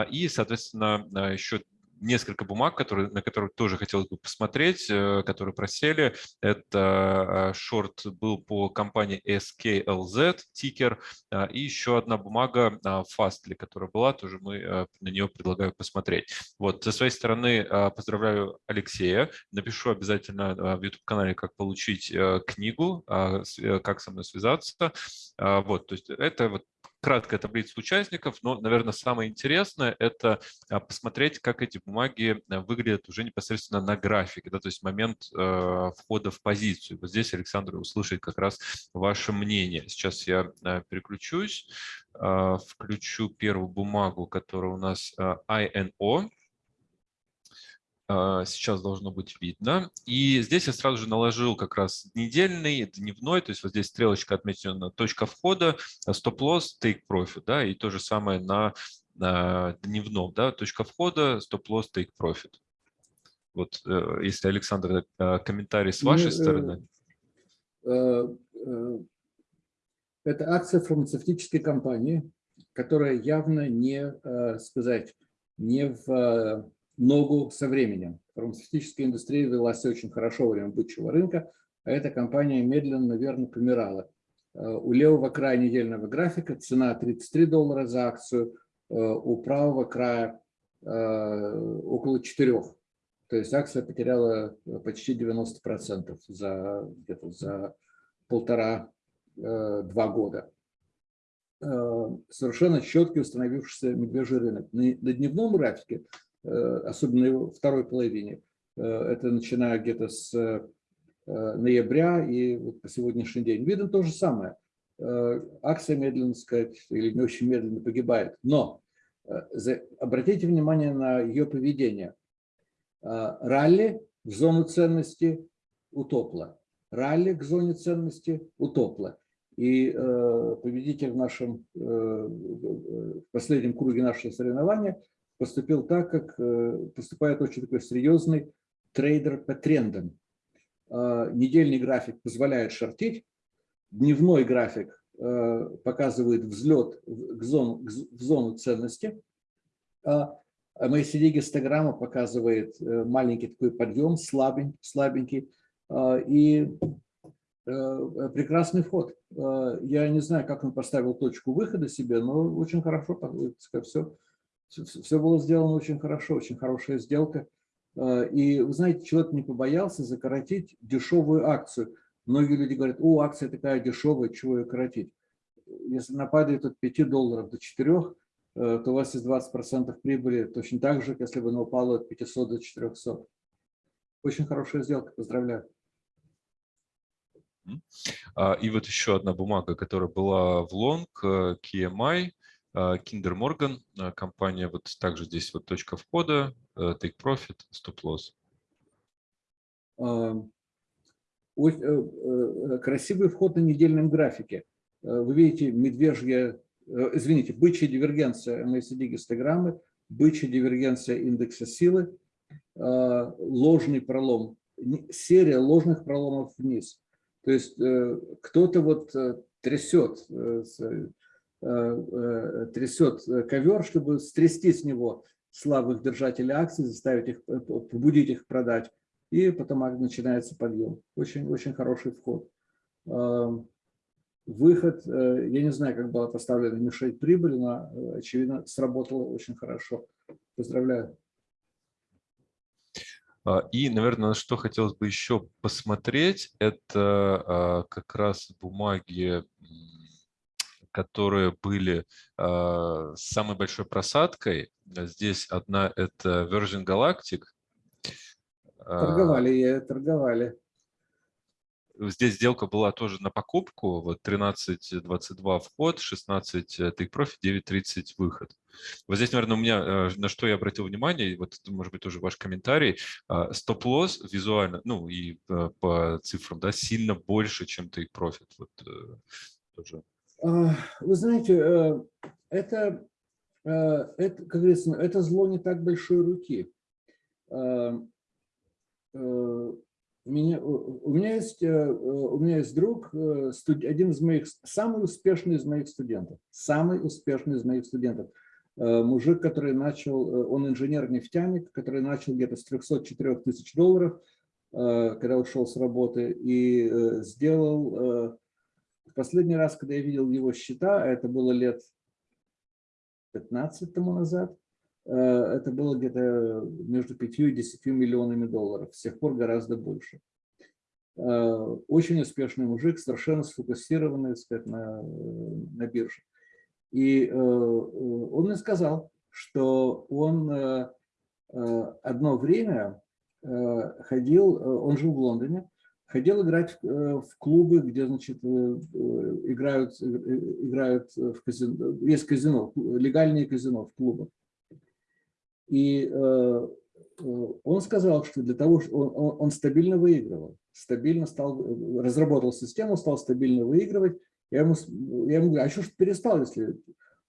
и, соответственно, еще несколько бумаг, которые, на которые тоже хотелось бы посмотреть, э, которые просели. Это шорт был по компании SKLZ, тикер, и еще одна бумага Fastly, которая была, тоже мы на нее предлагаю посмотреть. Вот, со своей стороны поздравляю Алексея, напишу обязательно в YouTube-канале, как получить книгу, как со мной связаться. Вот, то есть это вот краткая таблица участников, но, наверное, самое интересное – это а, посмотреть, как эти бумаги э, выглядят уже непосредственно на графике, да, то есть момент э, входа в позицию. Вот здесь Александр услышит как раз ваше мнение. Сейчас я э, переключусь, э, включу первую бумагу, которая у нас э, INO. А, сейчас должно быть видно. И здесь я сразу же наложил как раз недельный, дневной, то есть вот здесь стрелочка отмечена точка входа, стоп-лосс, take profit, да, и то же самое на, на дневном, да, точка входа, стоп-лосс, take profit. Вот э, если, Александр, э, комментарий с вашей ну, стороны. Э, это акция фармацевтической компании, которая явно не, сказать, не в ногу со временем. Фармацевтическая индустрия велась очень хорошо во время бычьего рынка, а эта компания медленно, наверное, помирала. Э, у левого края недельного графика цена 33 доллара за акцию, э, у правого края э, около 4. То есть акция потеряла почти 90% за, где-то за полтора-два года. Совершенно четкий установившийся медвежий рынок. На дневном графике особенно в второй половине. Э, это начиная где-то с э, ноября и вот по сегодняшний день. Видно то же самое. Акция медленно, сказать, или не очень медленно погибает. Но обратите внимание на ее поведение. Ралли в зону ценности утопла. Ралли к зоне ценности утопла. И победитель в нашем в последнем круге нашего соревнования – поступил так, как э, поступает очень такой серьезный трейдер по трендам. А, недельный график позволяет шортить, дневной график э, показывает взлет в зону, в зону ценности, а MACD гистограмма показывает э, маленький такой подъем, слабенький, слабенький а, и прекрасный вход. Я не знаю, как он поставил точку выхода себе, но очень хорошо, все все было сделано очень хорошо, очень хорошая сделка. А, и, вы знаете, человек не побоялся закоротить дешевую акцию. Многие люди говорят, о, акция такая дешевая, чего ее коротить? Если она падает от 5 долларов до 4, э, то у вас есть 20% прибыли, точно так же, если бы она упала от 500 до 400. Очень хорошая сделка, поздравляю. А, и вот еще одна бумага, которая была в лонг, э, KMI, Kinder Morgan, а, компания, вот также здесь вот точка входа, э, take profit, stop loss. А, э, э, красивый вход на недельном графике. Вы видите медвежья, извините, бычья дивергенция MACD гистограммы, бычья дивергенция индекса силы, ложный пролом, серия ложных проломов вниз. То есть кто-то вот трясет трясет ковер, чтобы стрясти с него слабых держателей акций, заставить их, побудить их продать, и потом начинается подъем. Очень, очень хороший вход. Выход, я не знаю, как была поставлена мишень прибыли, но, очевидно, сработало очень хорошо. Поздравляю. А, и, наверное, на что хотелось бы еще посмотреть, это а, как раз бумаги, которые были а, с самой большой просадкой. Здесь одна – это Virgin Galactic. Торговали, торговали. Здесь сделка была тоже на покупку, вот 13.22 вход, 16 take profit, 9.30 выход. Вот здесь, наверное, у меня, э, на что я обратил внимание, вот может быть тоже ваш комментарий, а, стоп-лосс визуально, ну и э, по цифрам, да, сильно больше, чем take profit. Вот, э, тоже. А, вы знаете, это, это, как говорится, это зло не так большой руки у меня, у меня есть, э, у меня есть друг, э, один из моих, самый успешный из моих студентов, самый успешный из моих студентов. Э, мужик, который начал, он инженер-нефтяник, который начал где-то с 304 тысяч долларов, когда ушел с работы, и сделал, последний раз, когда я видел его счета, это было лет 15 тому назад, Э, это было где-то между 5 и 10 миллионами долларов, с тех пор гораздо больше. Э, очень успешный мужик, совершенно сфокусированный сказать, на, на бирже. И э, он мне сказал, что он одно время ходил, он жил в Лондоне, ходил играть в клубы, где, значит, играют, играют в казино, есть казино, легальные казино в клубах. И э, э, он сказал, что для того, что он, он стабильно выигрывал, стабильно стал, разработал систему, стал стабильно выигрывать. Я ему, я ему говорю, а что ж перестал, если...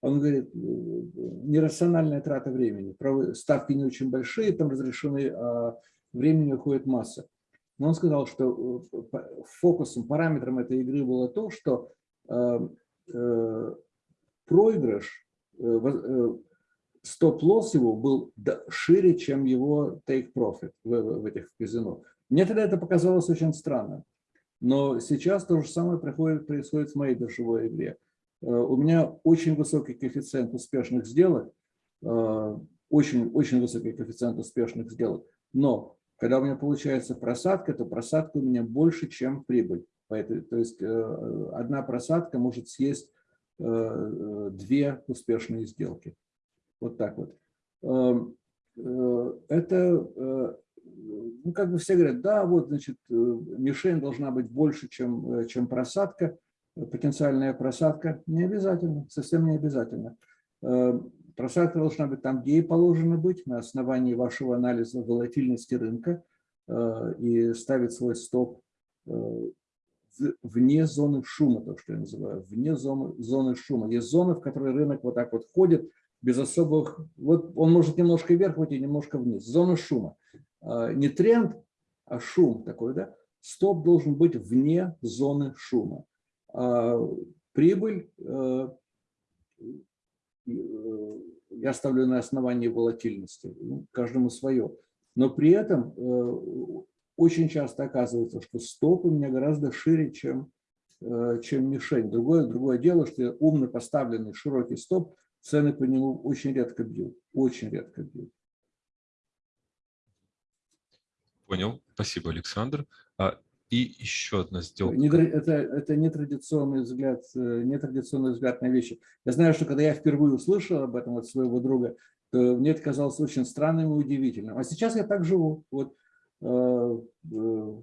Он говорит, нерациональная трата времени, ставки не очень большие, там разрешены, а времени уходит масса. Но он сказал, что э, фокусом, параметром этой игры было то, что э, э, проигрыш, стоп-лосс его был шире, чем его take-profit в, в этих казино. Мне тогда это показалось очень странным. Но сейчас то же самое происходит, происходит в моей биржевой игре. У меня очень высокий коэффициент успешных сделок, очень, очень высокий коэффициент успешных сделок. Но когда у меня получается просадка, то просадка у меня больше, чем прибыль. То есть э, одна просадка может съесть две успешные сделки. Вот так вот. Эм, э, это, э, ну, как бы все говорят, да, вот, значит, э, мишень должна быть больше, чем, чем просадка, потенциальная просадка. Не обязательно, совсем не обязательно. Просадка должна быть там, где и положено быть, на основании вашего анализа волатильности рынка и ставить свой стоп вне зоны шума, то, что я называю, вне зоны, зоны шума. Есть зоны, в которые рынок вот так вот ходит, без особых... Вот он может немножко вверх уйти, немножко вниз. Зона шума. А, не тренд, а шум такой, да? Стоп должен быть вне зоны шума. Прибыль э, э, я ставлю на основании волатильности, ну, каждому свое. Но при этом э, очень часто оказывается, что стоп у меня гораздо шире, чем, чем мишень. Другое, другое дело, что умно поставленный широкий стоп цены по нему очень редко бьют, очень редко бьют. Понял, спасибо, Александр. А, и еще одна сделка. Это, это нетрадиционный взгляд, э, нетрадиционный взгляд на вещи. Я знаю, что когда я впервые услышал об этом от своего друга, то мне это казалось очень странным и удивительным. А сейчас я так живу. Вот, э, э,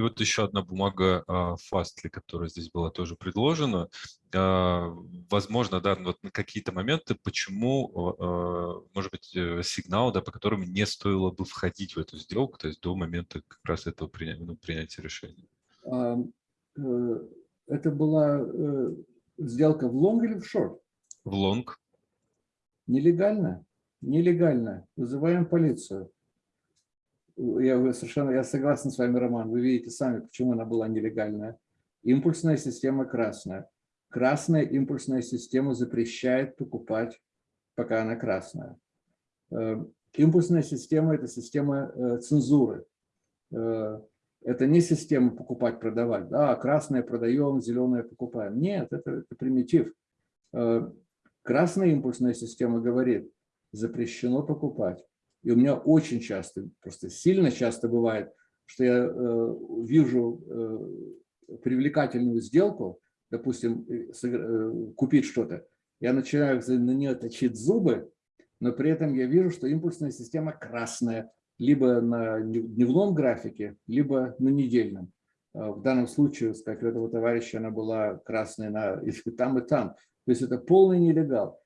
И вот еще одна бумага Fastly, которая здесь была тоже предложена. А, возможно, да, вот на какие-то моменты, почему, а, может быть, э, сигнал, да, по которым не стоило бы входить в эту сделку, то есть до момента как раз этого принятия, ну, принятия решения. Э, это была э, сделка в лонг или в шорт? В лонг. Нелегально. Нелегально. Вызываем полицию я совершенно я согласен с вами, Роман. Вы видите сами, почему она была нелегальная. Импульсная система красная. Красная импульсная система запрещает покупать, пока она красная. Э, импульсная система – это система э, цензуры. Э, это не система покупать-продавать. Да, красное продаем, зеленое покупаем. Нет, это, это примитив. Красная импульсная система говорит, запрещено покупать. И у меня очень часто, просто сильно часто бывает, что я э, вижу э, привлекательную сделку, допустим, э, купить что-то, я начинаю на нее точить зубы, но при этом я вижу, что импульсная система красная, либо на дневном графике, либо на недельном. В данном случае, как у этого товарища, она была красная на, и там, и там. То есть это полный нелегал.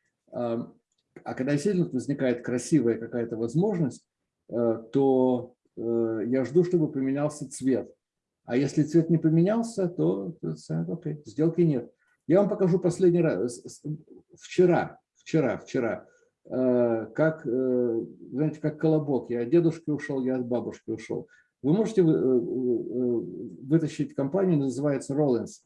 А когда действительно возникает красивая какая-то возможность, то Э, я жду, чтобы поменялся цвет. А если цвет не поменялся, то, то окей, сделки нет. Я вам покажу последний раз. Вчера, вчера, вчера, э, как, э, знаете, как колобок. Я от дедушки ушел, я от бабушки ушел. Вы можете вытащить компанию, называется Rollins,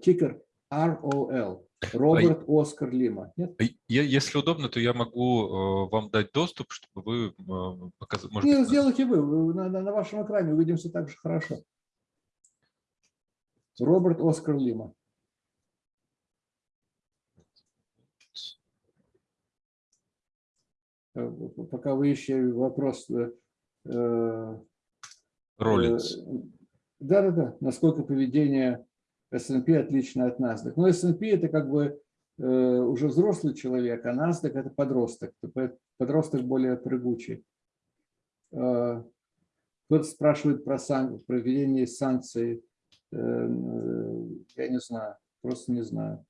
тикер ROL. Роберт Оскар Лима. Нет? Я, если удобно, то я могу э, вам дать доступ, чтобы вы э, показали. Может Нет, быть, сделайте вы. На, на, на вашем экране увидимся так же хорошо. Роберт Оскар Лима. Э, пока вы ищете вопрос. Э, э Роллинс. Да-да-да. Насколько поведение S&P отлично от NASDAQ. Но S&P это как бы э, уже взрослый человек, а NASDAQ это подросток. Подросток более прыгучий. Э, кто-то спрашивает про сан проведение санкций. Э, я не знаю, просто не знаю.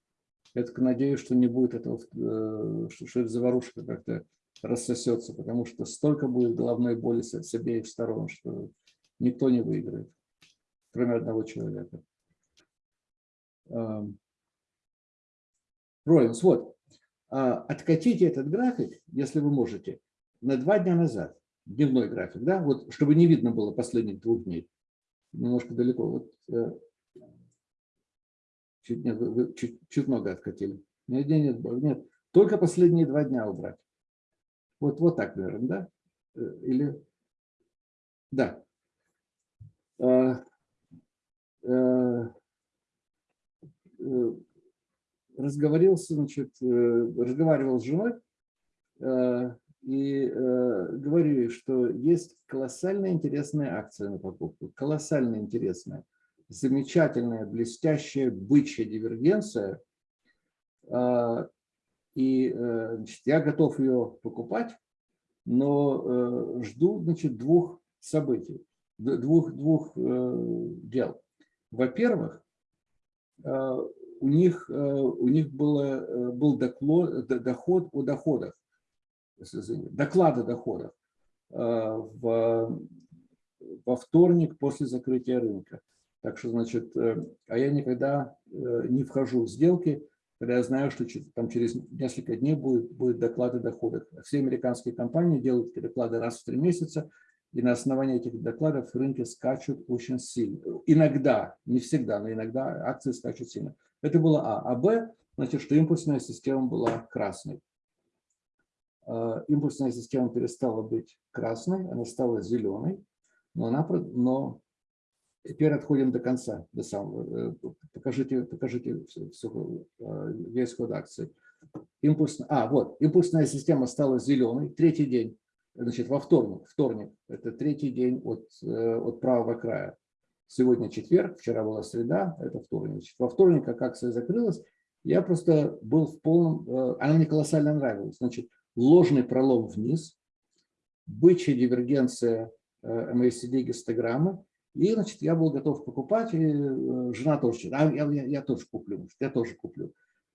Я только надеюсь, что не будет этого, что, что эта заварушка как-то рассосется, потому что столько будет головной боли с обеих сторон, что никто не выиграет, кроме одного человека. Роинс, вот, а, откатите этот график, если вы можете, на два дня назад, дневной график, да, вот, чтобы не видно было последних двух дней. Немножко далеко, вот, э, чуть, нет, вы чуть, чуть много откатили. Нет, нет, нет, нет, только последние два дня убрать. Вот, вот так, наверное, да? Э, или, да. А, э, разговорился, значит, э, разговаривал с женой э, и говорю, что есть колоссально интересная акция на покупку, колоссально интересная, замечательная, блестящая бычья дивергенция, и значит, я готов ее покупать, но жду значит, двух событий, двух, двух дел. Во-первых, у них, э, у них было, э, был доклад, доход о доходах, доклады доходов в, во вторник после закрытия рынка. Так что, значит, а я никогда не вхожу в сделки, когда я знаю, что там через несколько дней будет, будет доклады доходов. Все американские компании делают доклады раз в три месяца, и на основании этих докладов рынки скачут очень сильно. Иногда, не всегда, но иногда акции скачут сильно. Это было А. А Б, значит, что импульсная система была красной. А, импульсная система перестала быть красной, она стала зеленой, но, она, но теперь отходим до конца, до самого. Э, покажите, покажите э, весь ход акции. Импульсная, а, вот, импульсная система стала зеленой, третий день Значит, во вторник, вторник, это третий день от, э, от правого края. Сегодня четверг, вчера была среда, это вторник. Значит, во вторник, как акция закрылась, я просто был в полном, э, она мне колоссально нравилась. Значит, ложный пролом вниз, бычья дивергенция MACD гистограммы, и, значит, я был готов покупать, и э, жена тоже, а, я, я, я тоже куплю, я тоже куплю.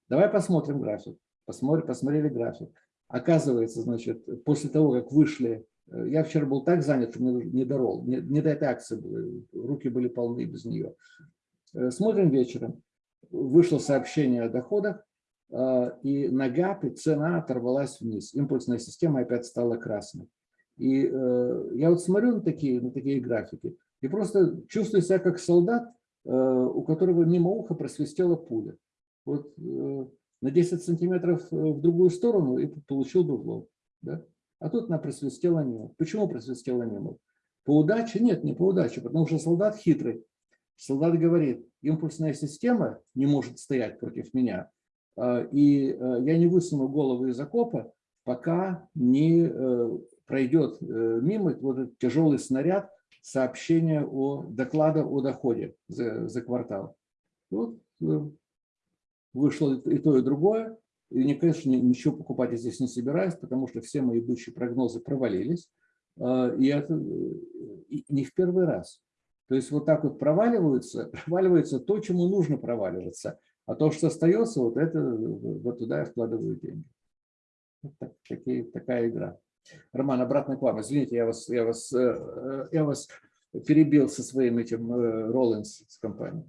Давай посмотрим график. Посмотрим, посмотрели график. Оказывается, значит, после того, как вышли, э, я вчера был так занят, что мне не дорол, не, не до этой акции было, руки были полны без нее. Э, смотрим вечером, вышло сообщение о доходах, э, и на ГАПе цена оторвалась вниз, импульсная система опять стала красной. И я вот смотрю на такие, на такие графики и просто чувствую себя как солдат, у которого мимо уха просвистела пуля. Вот на 10 сантиметров в другую сторону и получил бы в лоб. Да? А тут она просвистела мимо. Почему просвистела мимо? По удаче? Нет, не по удаче, потому что солдат хитрый. Солдат говорит, импульсная система не может стоять против меня, и я не высуну голову из окопа, пока не пройдет мимо вот этот тяжелый снаряд сообщения о доклада о доходе за, за квартал. Вот вышло и то, и другое. И, не, конечно, ничего покупать здесь не собираюсь, потому что все мои бычьи прогнозы провалились. И это не в первый раз. То есть вот так вот проваливаются, проваливается то, чему нужно проваливаться. А то, что остается, вот это вот туда я вкладываю деньги. Вот так, такие, такая игра. Роман, обратно к вам. Извините, я вас, я вас, э, я вас перебил со своим этим Роллинс с компанией.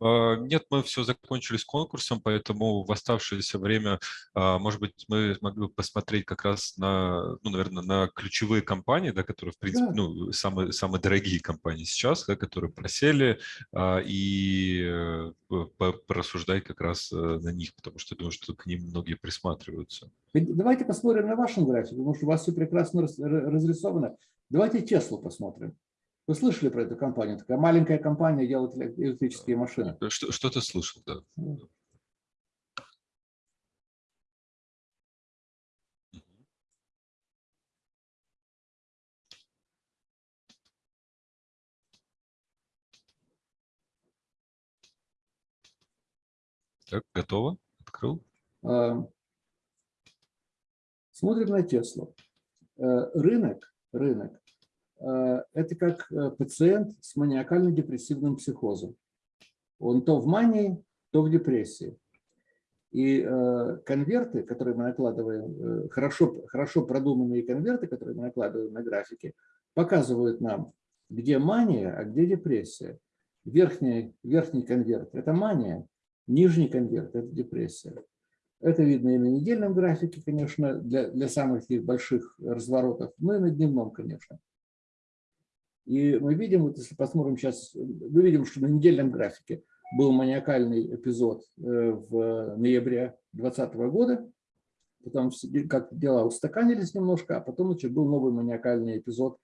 А, нет, мы все закончили с конкурсом, поэтому в оставшееся время, а, может быть, мы могли бы посмотреть как раз на, ну, наверное, на ключевые компании, да, которые, в принципе, да. ну, самые, самые дорогие компании сейчас, да, которые просели, а, и э, порассуждать как раз э, на них, потому что я думаю, что к ним многие присматриваются. Давайте посмотрим на вашем графике, потому что у вас все прекрасно разрисовано. Давайте Теслу посмотрим. Вы слышали про эту компанию? Такая маленькая компания делает электрические машины. Что, что ты слышал, да. Так, готово? Открыл? А, смотрим на Теслу. Э, рынок, рынок Э, это как э, пациент с маниакально-депрессивным психозом. Он то в мании, то в депрессии. И э, конверты, которые мы накладываем, хорошо, хорошо продуманные конверты, которые мы накладываем на графики, показывают нам, где мания, а где депрессия. Верхний, верхний конверт – это мания, нижний конверт – это депрессия. Это видно и на недельном графике, конечно, для, для самых таких больших разворотов, но и на дневном, конечно. И мы видим, вот если посмотрим сейчас, мы видим, что на недельном графике был маниакальный эпизод э, в ноябре 2020 года, потом как дела устаканились немножко, а потом значит, был новый маниакальный эпизод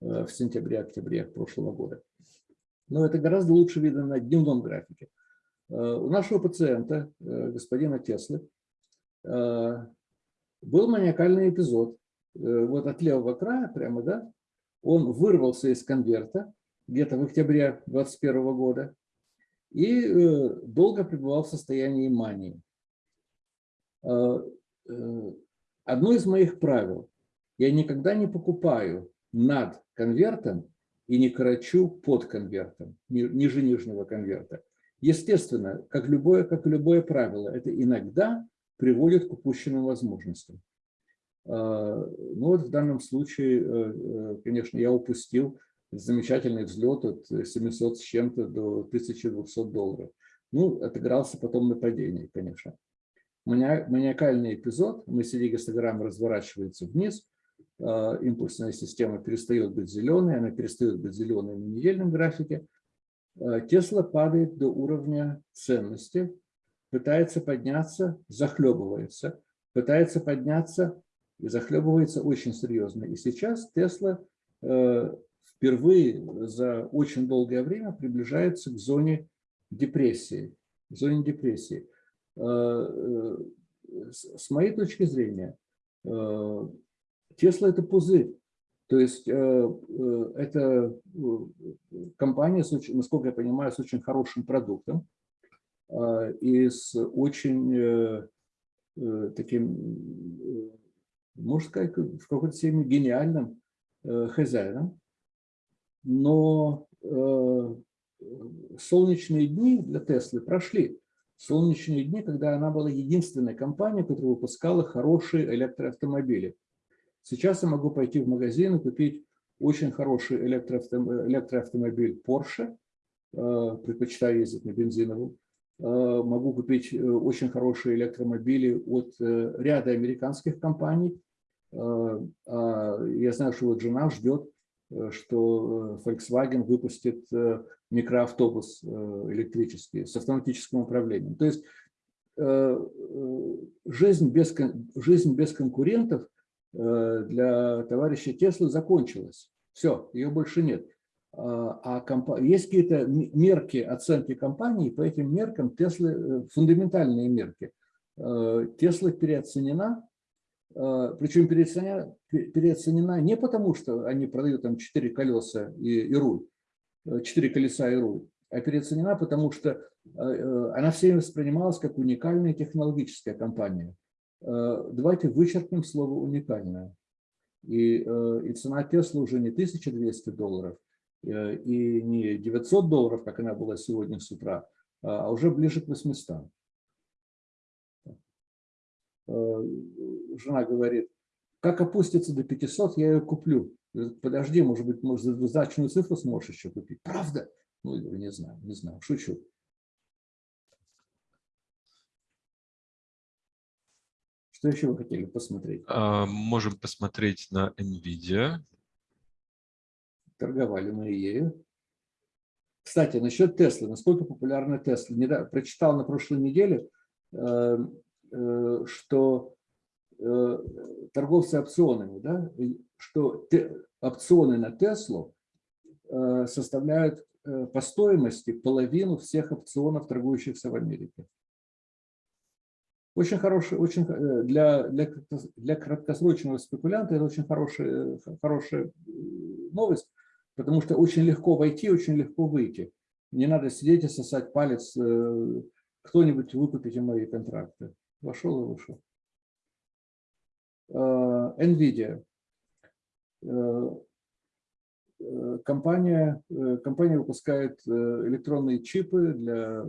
э, в сентябре-октябре прошлого года. Но это гораздо лучше видно на дневном графике. Э, у нашего пациента, господина Теслы, был маниакальный эпизод. Вот от левого края прямо, да, он вырвался из конверта где-то в октябре 2021 года и э, долго пребывал в состоянии мании. Э, э, одно из моих правил – я никогда не покупаю над конвертом и не корочу под конвертом, ниже нижнего конверта. Естественно, как любое, как любое правило, это иногда приводит к упущенным возможностям. А, ну вот в данном случае, э, э, конечно, я упустил замечательный взлет от 700 с чем-то до 1200 долларов. Ну, отыгрался потом на падении, конечно. Маниакальный эпизод, мысли-гистограмма разворачивается вниз, импульсная система перестает быть зеленой, она перестает быть зеленой на недельном графике. Тесла падает до уровня ценности, пытается подняться, захлебывается, пытается подняться, и захлебывается очень серьезно. И сейчас Тесла э, впервые за очень долгое время приближается к зоне депрессии. К зоне депрессии. Э, э, с моей точки зрения, Тесла – это пузырь. То есть это компания, насколько я понимаю, с очень хорошим продуктом и с очень таким можно сказать, в какой-то степени гениальным э, хозяином. Но э, солнечные дни для Теслы прошли. Солнечные дни, когда она была единственной компанией, которая выпускала хорошие электроавтомобили. Сейчас я могу пойти в магазин и купить очень хороший электроавтомобиль Porsche, э, предпочитаю ездить на бензиновом, могу купить очень хорошие электромобили от ряда американских компаний, Э, а, я знаю, что вот жена ждет э, что э, Volkswagen выпустит э, микроавтобус электрический с автоматическим управлением. То есть жизнь без, жизнь без конкурентов для товарища Теслы закончилась. Все, ее больше нет. А комп... есть какие-то мерки оценки компании, по этим меркам Теслы, фундаментальные мерки. Тесла переоценена, а, причем переоценена, переоценена не потому, что они продают там 4 колеса и, и руль, 4 э, колеса и руль, а переоценена, потому что э, э, она всеми воспринималась как уникальная технологическая компания. Давайте вычеркнем слово «уникальная». И, и цена Тесла уже не 1200 долларов, и не 900 долларов, как она была сегодня с утра, а уже ближе к 800. Э, жена говорит, как опустится до 500, я ее куплю. Подожди, может быть, может, значную цифру сможешь еще купить. Правда? Ну, не знаю, не знаю, шучу. Что еще вы хотели посмотреть? А, можем посмотреть на NVIDIA. Торговали мы ею. Кстати, насчет Теслы. Насколько популярна Тесла? Прочитал на прошлой неделе, э, Э, что э, торговцы опционами, да, что опционы на Теслу э, составляют по стоимости половину всех опционов, торгующихся в Америке. Очень хороший, очень для, для, для краткосрочного спекулянта это очень хорошая, хорошая новость, потому что очень легко войти, очень легко выйти. Не надо сидеть и сосать палец, кто-нибудь выкупите мои контракты. Вошел и вышел. Э, NVIDIA. Э, э, компания, компания выпускает электронные чипы для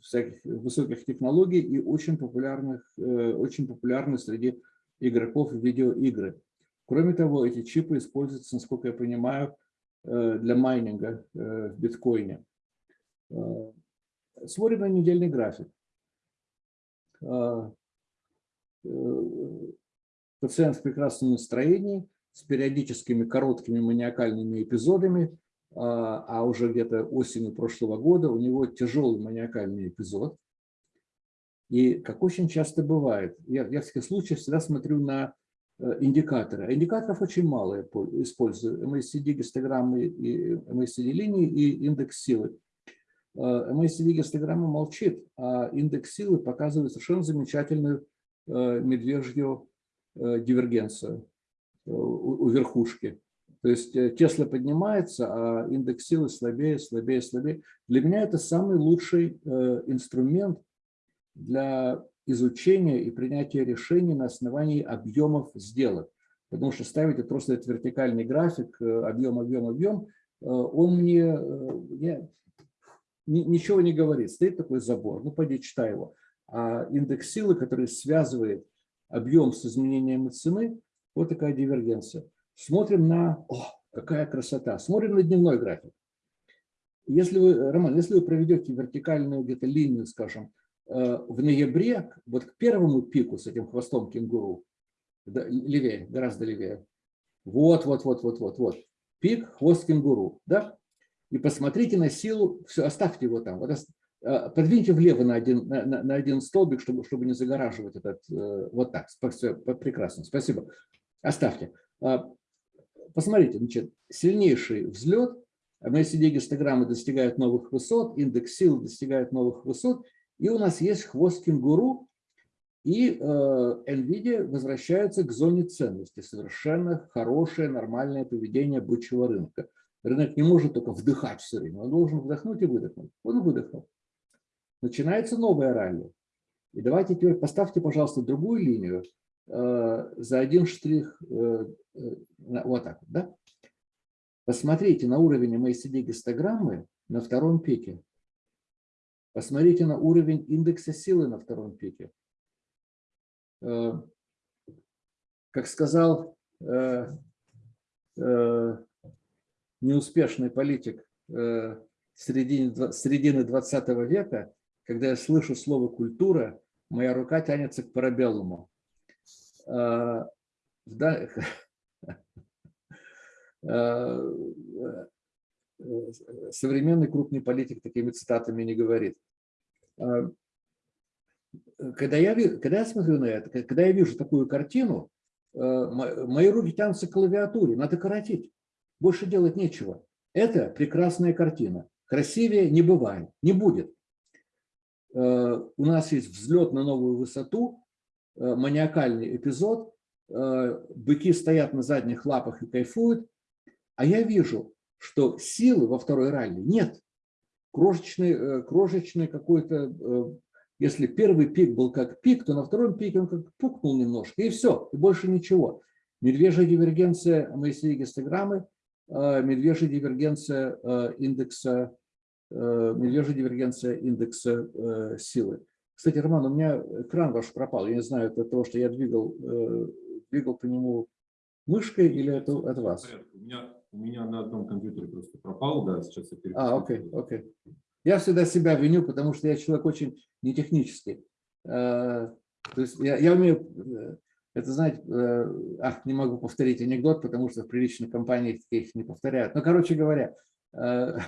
всяких высоких технологий и очень популярных, очень популярны среди игроков в видеоигры. Кроме того, эти чипы используются, насколько я понимаю, для майнинга в биткоине. Смотрим на недельный график. Э, пациент в прекрасном настроении, с периодическими короткими маниакальными эпизодами, а, а уже где-то осенью прошлого года у него тяжелый маниакальный эпизод. И как очень часто бывает, я, я в таких случаях всегда смотрю на э, индикаторы. А индикаторов очень мало я использую. MACD, гистограммы, и MACD линии и индекс силы. MACD гистограмма молчит, а индекс силы показывает совершенно замечательную э, медвежью э, дивергенцию э, у верхушки. То есть Тесла поднимается, а индекс силы слабее, слабее, слабее. Для меня это самый лучший инструмент для изучения и принятия решений на основании объемов сделок. Потому что ставите просто этот вертикальный график, объем, объем, объем, он мне, я, ничего не говорит. Стоит такой забор, ну пойди читай его. А индекс силы, который связывает объем с изменением цены, вот такая дивергенция. Смотрим на... О, какая красота! Смотрим на дневной график. Если вы, Роман, если вы проведете вертикальную где-то линию, скажем, э, в ноябре, вот к первому пику с этим хвостом кенгуру, левее, гораздо левее, вот, вот, вот, вот, вот, вот, пик, хвост кенгуру, да? и посмотрите на силу, все, оставьте его там, вот, а, подвиньте влево на один, на, на один столбик, чтобы, чтобы не загораживать этот, э, вот так, все, прекрасно, спасибо, оставьте. А, посмотрите, значит, сильнейший взлет, MACD-гистограммы достигают новых высот, индекс сил достигает новых высот, и у нас есть хвост кенгуру, и э, NVIDIA возвращается к зоне ценности. Совершенно хорошее, нормальное поведение бычьего рынка. Рынок не может только вдыхать все время, он должен вдохнуть и выдохнуть. Он выдохнул. Начинается новая ралли. И давайте теперь поставьте, пожалуйста, другую линию э, за один штрих, э, э, вот так вот, да? Посмотрите на уровень MACD гистограммы на втором пике. Посмотрите на уровень индекса силы на втором пике. Э, как сказал э, э, неуспешный политик середины, середины 20 века, когда я слышу слово «культура», моя рука тянется к парабеллуму. Современный крупный политик такими цитатами не говорит. Когда я, когда я смотрю на это, когда я вижу такую картину, мои руки тянутся к клавиатуре, надо коротить, больше делать нечего. Это прекрасная картина. Красивее не бывает, не будет. У нас есть взлет на новую высоту, маниакальный эпизод, быки стоят на задних лапах и кайфуют, а я вижу, что силы во второй ралли нет. Крошечный, э, крошечный какой-то, э, если первый пик был как пик, то на втором пике он как пукнул немножко, и все, и больше ничего. Медвежья дивергенция Моисея гистограммы, э, медвежья дивергенция индекса, медвежья дивергенция индекса силы. Кстати, Роман, у меня экран ваш пропал. Я не знаю, это то, что я двигал, двигал по нему мышкой или это от вас? У меня у меня на одном компьютере просто пропал, да, сейчас я А, окей, окей. Я всегда себя виню, потому что я человек очень нетехнический. Э, то есть я, я умею, э, это знаете, э, ах, не могу повторить анекдот, потому что в приличных компаниях таких не повторяют. Но, короче говоря, я,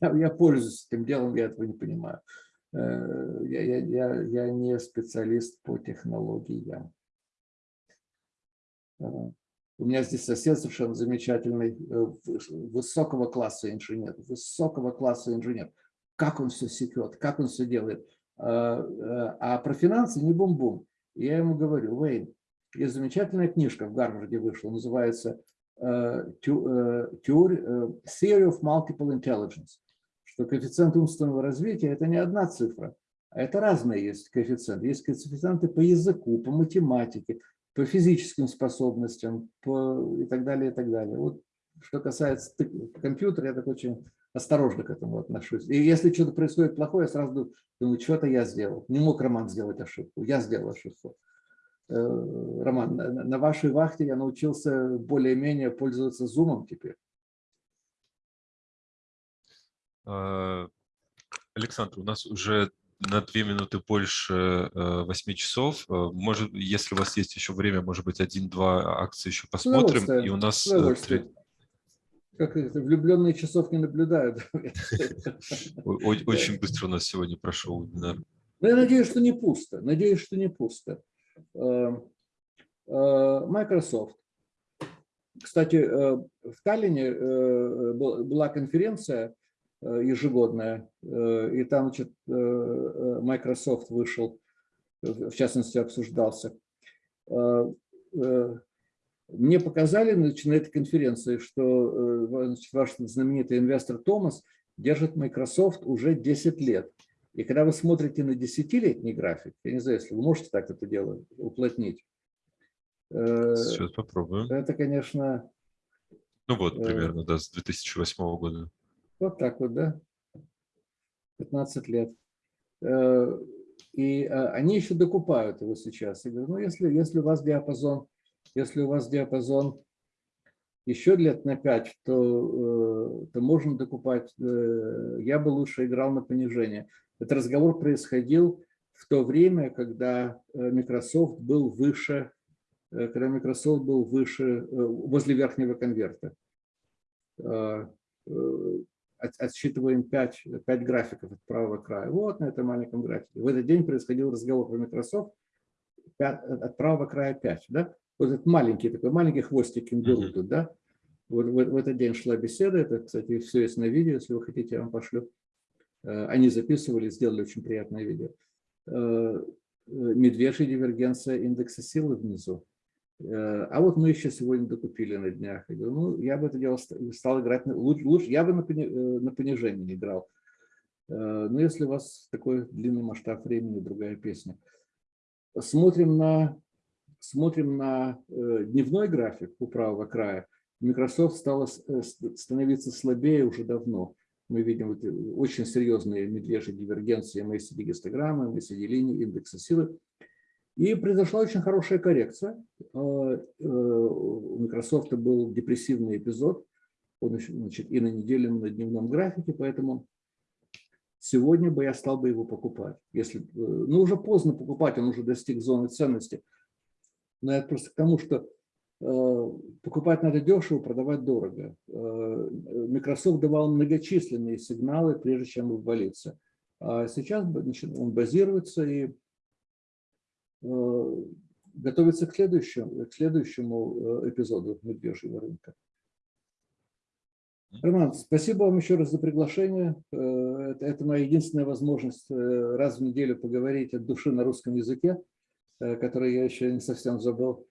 я пользуюсь этим делом, я этого не понимаю. Я, я, я, я не специалист по технологиям. У меня здесь сосед совершенно замечательный, э, высокого класса инженер, высокого класса инженер. Как он все секет, как он все делает. А, э, а про финансы не бум-бум. Я ему говорю, Уэйн, есть замечательная книжка в Гарварде вышла, называется э, Theory of Multiple Intelligence, что коэффициент умственного развития – это не одна цифра, а это разные есть коэффициенты. Есть коэффициенты по языку, по математике, по физическим способностям по, и так далее, и так далее. Вот что касается компьютера, я так очень осторожно к этому отношусь. И если что-то происходит плохое, я сразу думаю, что-то я сделал. Не мог Роман сделать ошибку, я сделал ошибку. Э, Роман, на вашей вахте я научился более-менее пользоваться зумом теперь. А, Александр, у нас уже на две минуты больше 8 э, часов. Э, может, если у вас есть еще время, может быть, один-два акции еще посмотрим. И у нас... Э, как это, влюбленные часов не наблюдают. Очень быстро у нас сегодня прошел вебинар. Ну, я надеюсь, что не пусто. Надеюсь, что не пусто. Microsoft. Кстати, в Таллине была конференция ежегодная. Э, и там значит, э, Microsoft вышел, в частности, обсуждался. Мне показали значит, на этой конференции, что значит, ваш знаменитый инвестор Томас держит Microsoft уже 10 лет. И когда вы смотрите на десятилетний график, я не знаю, если вы можете так это дело уплотнить. Сейчас попробуем. Это, конечно... Ну вот, примерно, да, с 2008 года. Вот так вот, да? 15 лет. Э, и э, они еще докупают его сейчас. Я говорю, ну, если, если у вас диапазон, если у вас диапазон еще лет на 5, то, э, то можно докупать. Я бы лучше играл на понижение. Этот разговор происходил в то время, когда Microsoft был выше, когда Microsoft был выше, возле верхнего конверта отсчитываем 5, 5 графиков от правого края. Вот на этом маленьком графике. В этот день происходил разговор про Microsoft 5, от правого края 5. Да? Вот этот маленький такой, маленький хвостик кенгуру тут, да? Вот в, в этот день шла беседа, это, кстати, все есть на видео, если вы хотите, я вам пошлю. Э, они записывали, сделали очень приятное видео. Э, э, медвежья дивергенция индекса силы внизу. Э, а вот мы еще сегодня докупили на днях. Я говорю, ну, я бы это дело стал играть, лучше, лучше я бы на, э, на понижение играл. Э, но если у вас такой длинный масштаб времени, другая песня. Смотрим на, смотрим на дневной график у правого края. Microsoft стала становиться слабее уже давно. Мы видим вот очень серьезные медвежьи дивергенции MACD-гистограммы, MACD-линии, индекса силы. И произошла очень хорошая коррекция. А, э, у Microsoft был депрессивный эпизод, он значит, и на недельном, и на дневном графике, поэтому сегодня бы я стал бы его покупать. Если, э, ну, уже поздно покупать, он уже достиг зоны ценности. Но это просто к тому, что э, покупать надо дешево, продавать дорого. Microsoft давал многочисленные сигналы, прежде чем обвалиться. А сейчас он базируется и готовится к следующему, к следующему эпизоду медвежьего рынка. Роман, спасибо вам еще раз за приглашение. Это, это моя единственная возможность раз в неделю поговорить от души на русском языке. Э, который я еще не совсем забыл.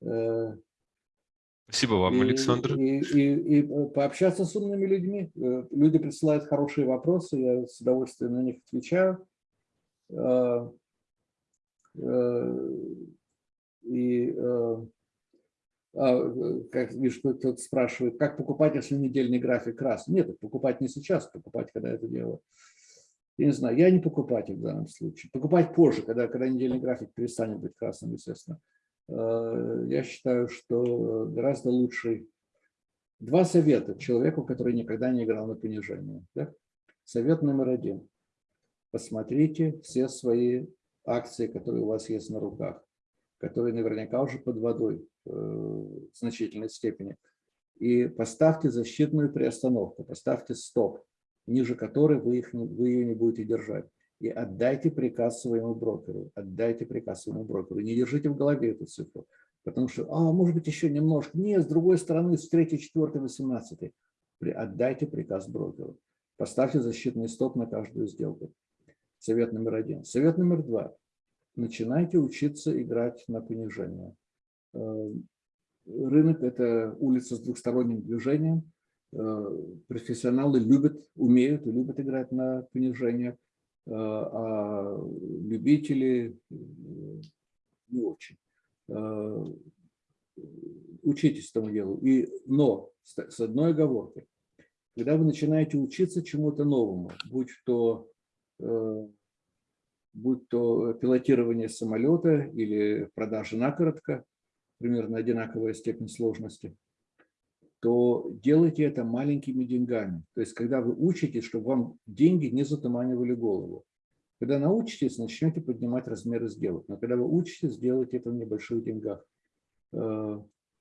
Э, Спасибо вам, и, Александр. И, и, и пообщаться с умными людьми. Э, люди присылают хорошие вопросы, я с удовольствием на них отвечаю. И а, как видишь, кто-то спрашивает, как покупать, если недельный график раз? Нет, покупать не сейчас, покупать, когда это дело я не знаю, я не покупатель в данном случае. Покупать позже, когда, когда недельный график перестанет быть красным, естественно. Э, я считаю, что гораздо лучше два совета человеку, который никогда не играл на понижение. Да? Совет номер один. Посмотрите все свои акции, которые у вас есть на руках, которые наверняка уже под водой э, в значительной степени. И поставьте защитную приостановку, поставьте стоп ниже которой вы, их, вы ее не будете держать. И отдайте приказ своему брокеру. Отдайте приказ своему брокеру. Не держите в голове эту цифру. Потому что, а, может быть, еще немножко. Нет, с другой стороны, с 3, 4, 18. Отдайте приказ брокеру. Поставьте защитный стоп на каждую сделку. Совет номер один. Совет номер два. Начинайте учиться играть на понижение. Э, рынок – это улица с двухсторонним движением. Э, профессионалы любят, умеют и любят играть на понижение, э, а любители не очень. Учитесь этому делу. И, но с одной оговоркой. Когда вы начинаете учиться чему-то новому, будь то, будь то пилотирование самолета или продажа накоротко, примерно одинаковая степень сложности – то делайте это маленькими деньгами. То есть, когда вы учитесь, чтобы вам деньги не затуманивали голову. Когда научитесь, начнете поднимать размеры сделок. Но когда вы учитесь, делайте это в небольших деньгах. Э,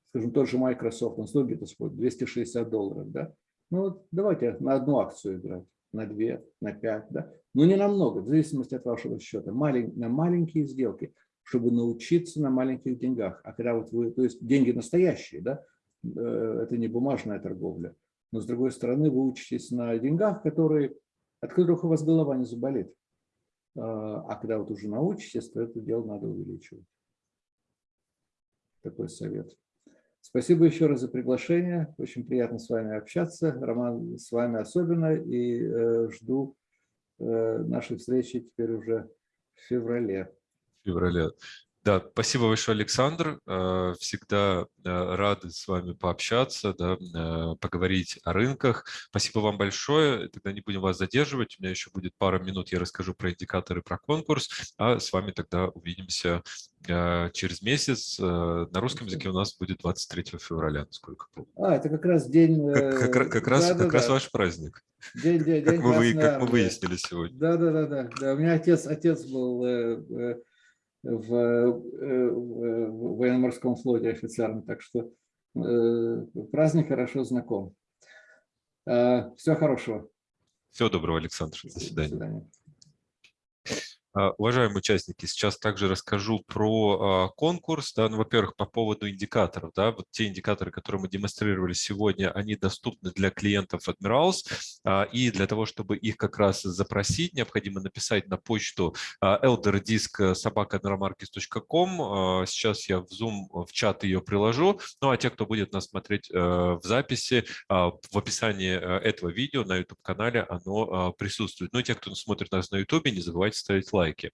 скажем, тот же Microsoft, он стоит где-то 260 долларов. Да? Ну давайте на одну акцию играть, на две, на пять. Да? Ну не на много, в зависимости от вашего счета. Малень, на маленькие сделки, чтобы научиться на маленьких деньгах. А когда вот вы, то есть деньги настоящие, да, Э, это не бумажная торговля. Но с другой стороны, вы учитесь на деньгах, которые, от которых у вас голова не заболит. А, а когда вот уже научитесь, то это дело надо увеличивать. Такой совет. Спасибо еще раз за приглашение. Очень приятно с вами общаться. Роман, с вами особенно. И э, жду э, нашей встречи теперь уже в феврале. В феврале. Да, спасибо большое, Александр. Э, всегда э, рады с вами пообщаться, да, э, поговорить о рынках. Спасибо вам большое. Тогда не будем вас задерживать. У меня еще будет пара минут, я расскажу про индикаторы, про конкурс. А с вами тогда увидимся через месяц. На русском языке у нас будет 23 февраля, насколько помню. А, это как раз день... Как, как, как, раз, да, как да, раз ваш праздник. День, день, как, день мы, как мы выяснили сегодня. Да, да, да, да, да. У меня отец, отец был в, э, в военно-морском флоте офицером, так что э, праздник хорошо знаком. Э, Всего хорошего. Всего доброго, Александр. До свидания. До свидания. А, уважаемые участники, сейчас также расскажу про а, конкурс. Да, ну, Во-первых, по поводу индикаторов. Да, вот те индикаторы, которые мы демонстрировали сегодня, они доступны для клиентов Admirals. А, и для того, чтобы их как раз запросить, необходимо написать на почту elderdisk.sobaka.admiralmarkets.com. Сейчас я в Zoom в чат ее приложу. Ну а те, кто будет нас смотреть э, в записи, в описании э, этого видео на YouTube-канале оно присутствует. Ну и те, кто смотрит нас на YouTube, не забывайте ставить лайк лайки.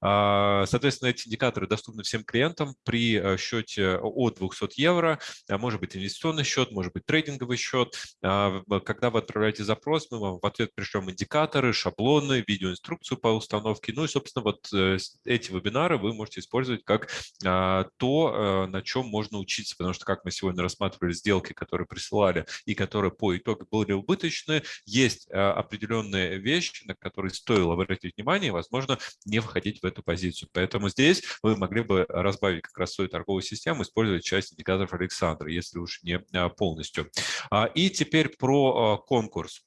А, соответственно, эти индикаторы доступны всем клиентам при э, счете от 200 евро. А, может быть инвестиционный счет, может быть трейдинговый счет. А, когда вы отправляете запрос, мы вам в ответ пришлем индикаторы, шаблоны, видеоинструкцию по установке. Ну и, собственно, вот э, эти вебинары вы можете использовать как то, э, на чем можно учиться, потому что, как мы сегодня рассматривали сделки, которые присылали и которые по итогу были убыточные, есть определенные вещи, на которые стоило обратить внимание, возможно, не входить в эту позицию. Поэтому здесь вы могли бы разбавить как раз свою торговую систему, использовать часть индикаторов Александра, если уж не полностью. И теперь про конкурс.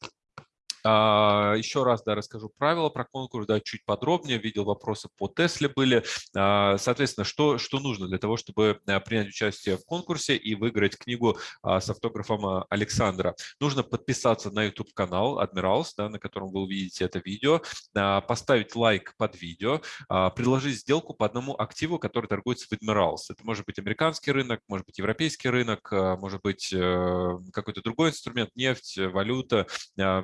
А, Еще раз да, расскажу правила про конкурс, да, чуть подробнее. Видел вопросы по Тесле были. А, соответственно, что, что нужно для того, чтобы а, принять участие в конкурсе и выиграть книгу с автографом Александра? Нужно подписаться на YouTube-канал Admirals, да, на котором вы увидите это видео, поставить лайк под видео, предложить сделку по одному активу, который торгуется в Admirals. Это может быть американский рынок, может быть европейский рынок, может быть э, какой-то другой инструмент, нефть, валюта,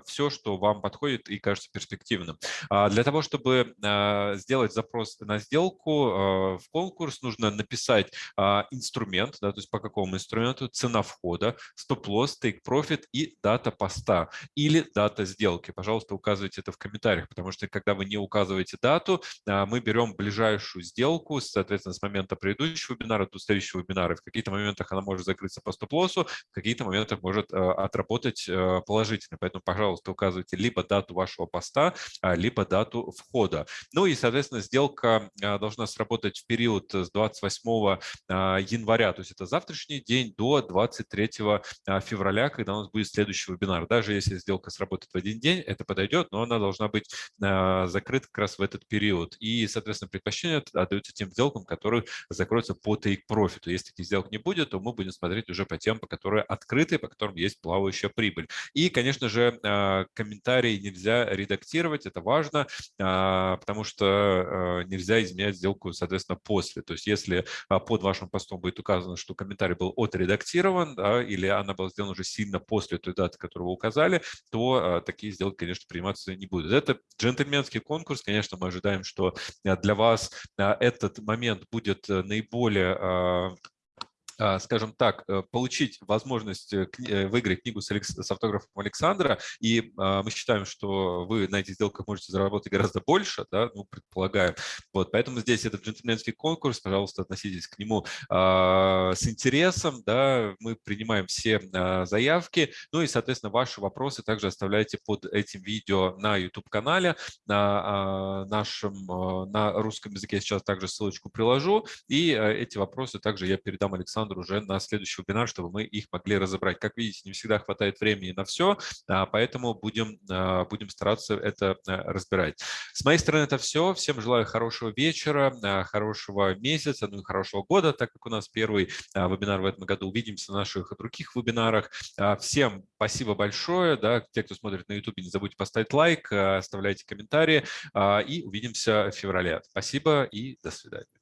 все, что что вам подходит и кажется перспективным. А для того, чтобы а, сделать запрос на сделку а, в конкурс, нужно написать инструмент, да, то есть по какому инструменту, цена входа, стоп-лосс, take-profit и дата поста или дата сделки. Пожалуйста, указывайте это в комментариях, потому что когда вы не указываете дату, мы берем ближайшую сделку, соответственно, с момента предыдущего вебинара до следующего вебинара. В каких-то моментах она может закрыться по стоп-лоссу, в каких-то моментах может отработать положительно. Поэтому, пожалуйста, указывайте указываете либо дату вашего поста, а, либо дату входа. Ну и, соответственно, сделка а, должна сработать в период с 28 а, января, то есть это завтрашний день, до 23 февраля, когда у нас будет следующий вебинар. Даже если сделка сработает в один день, это подойдет, но она должна быть закрыта как раз в этот период. И, соответственно, предпочтение отдается тем сделкам, которые закроются по take profit. Если таких сделок не будет, то мы будем смотреть уже по тем, по которым открыты, по которым есть плавающая прибыль. И, конечно же, комментарии нельзя редактировать, это важно, а, потому что а, нельзя изменять сделку, соответственно, после. То есть если а, под вашим постом будет указано, что комментарий был отредактирован, да, или она была сделана уже сильно после той даты, которую вы указали, то такие сделки, конечно, приниматься не будут. Это джентльменский конкурс, конечно, мы ожидаем, что для вас этот момент будет наиболее а, скажем так, э, получить возможность э, э, выиграть книгу с, с автографом Александра, и а, мы считаем, что вы на этих сделках можете заработать гораздо больше, да, ну, предполагаем. Вот, поэтому здесь этот джентльменский конкурс, пожалуйста, относитесь к нему а, с интересом, да, мы принимаем все заявки, ну и, соответственно, ваши вопросы также оставляйте под этим видео на YouTube-канале, на нашем, на русском языке я сейчас также ссылочку приложу, и эти вопросы также я передам Александру Александру уже на следующий вебинар, чтобы мы их могли разобрать. Как видите, не всегда хватает времени на все, а, поэтому будем, а, будем стараться это а, разбирать. С моей стороны это все. Всем желаю хорошего вечера, хорошего месяца, ну и хорошего года, так как у нас первый вебинар в этом году. Увидимся на наших других вебинарах. Всем спасибо большое. Да, те, кто смотрит на YouTube, не забудьте поставить лайк, оставляйте комментарии и увидимся в феврале. Спасибо и до свидания.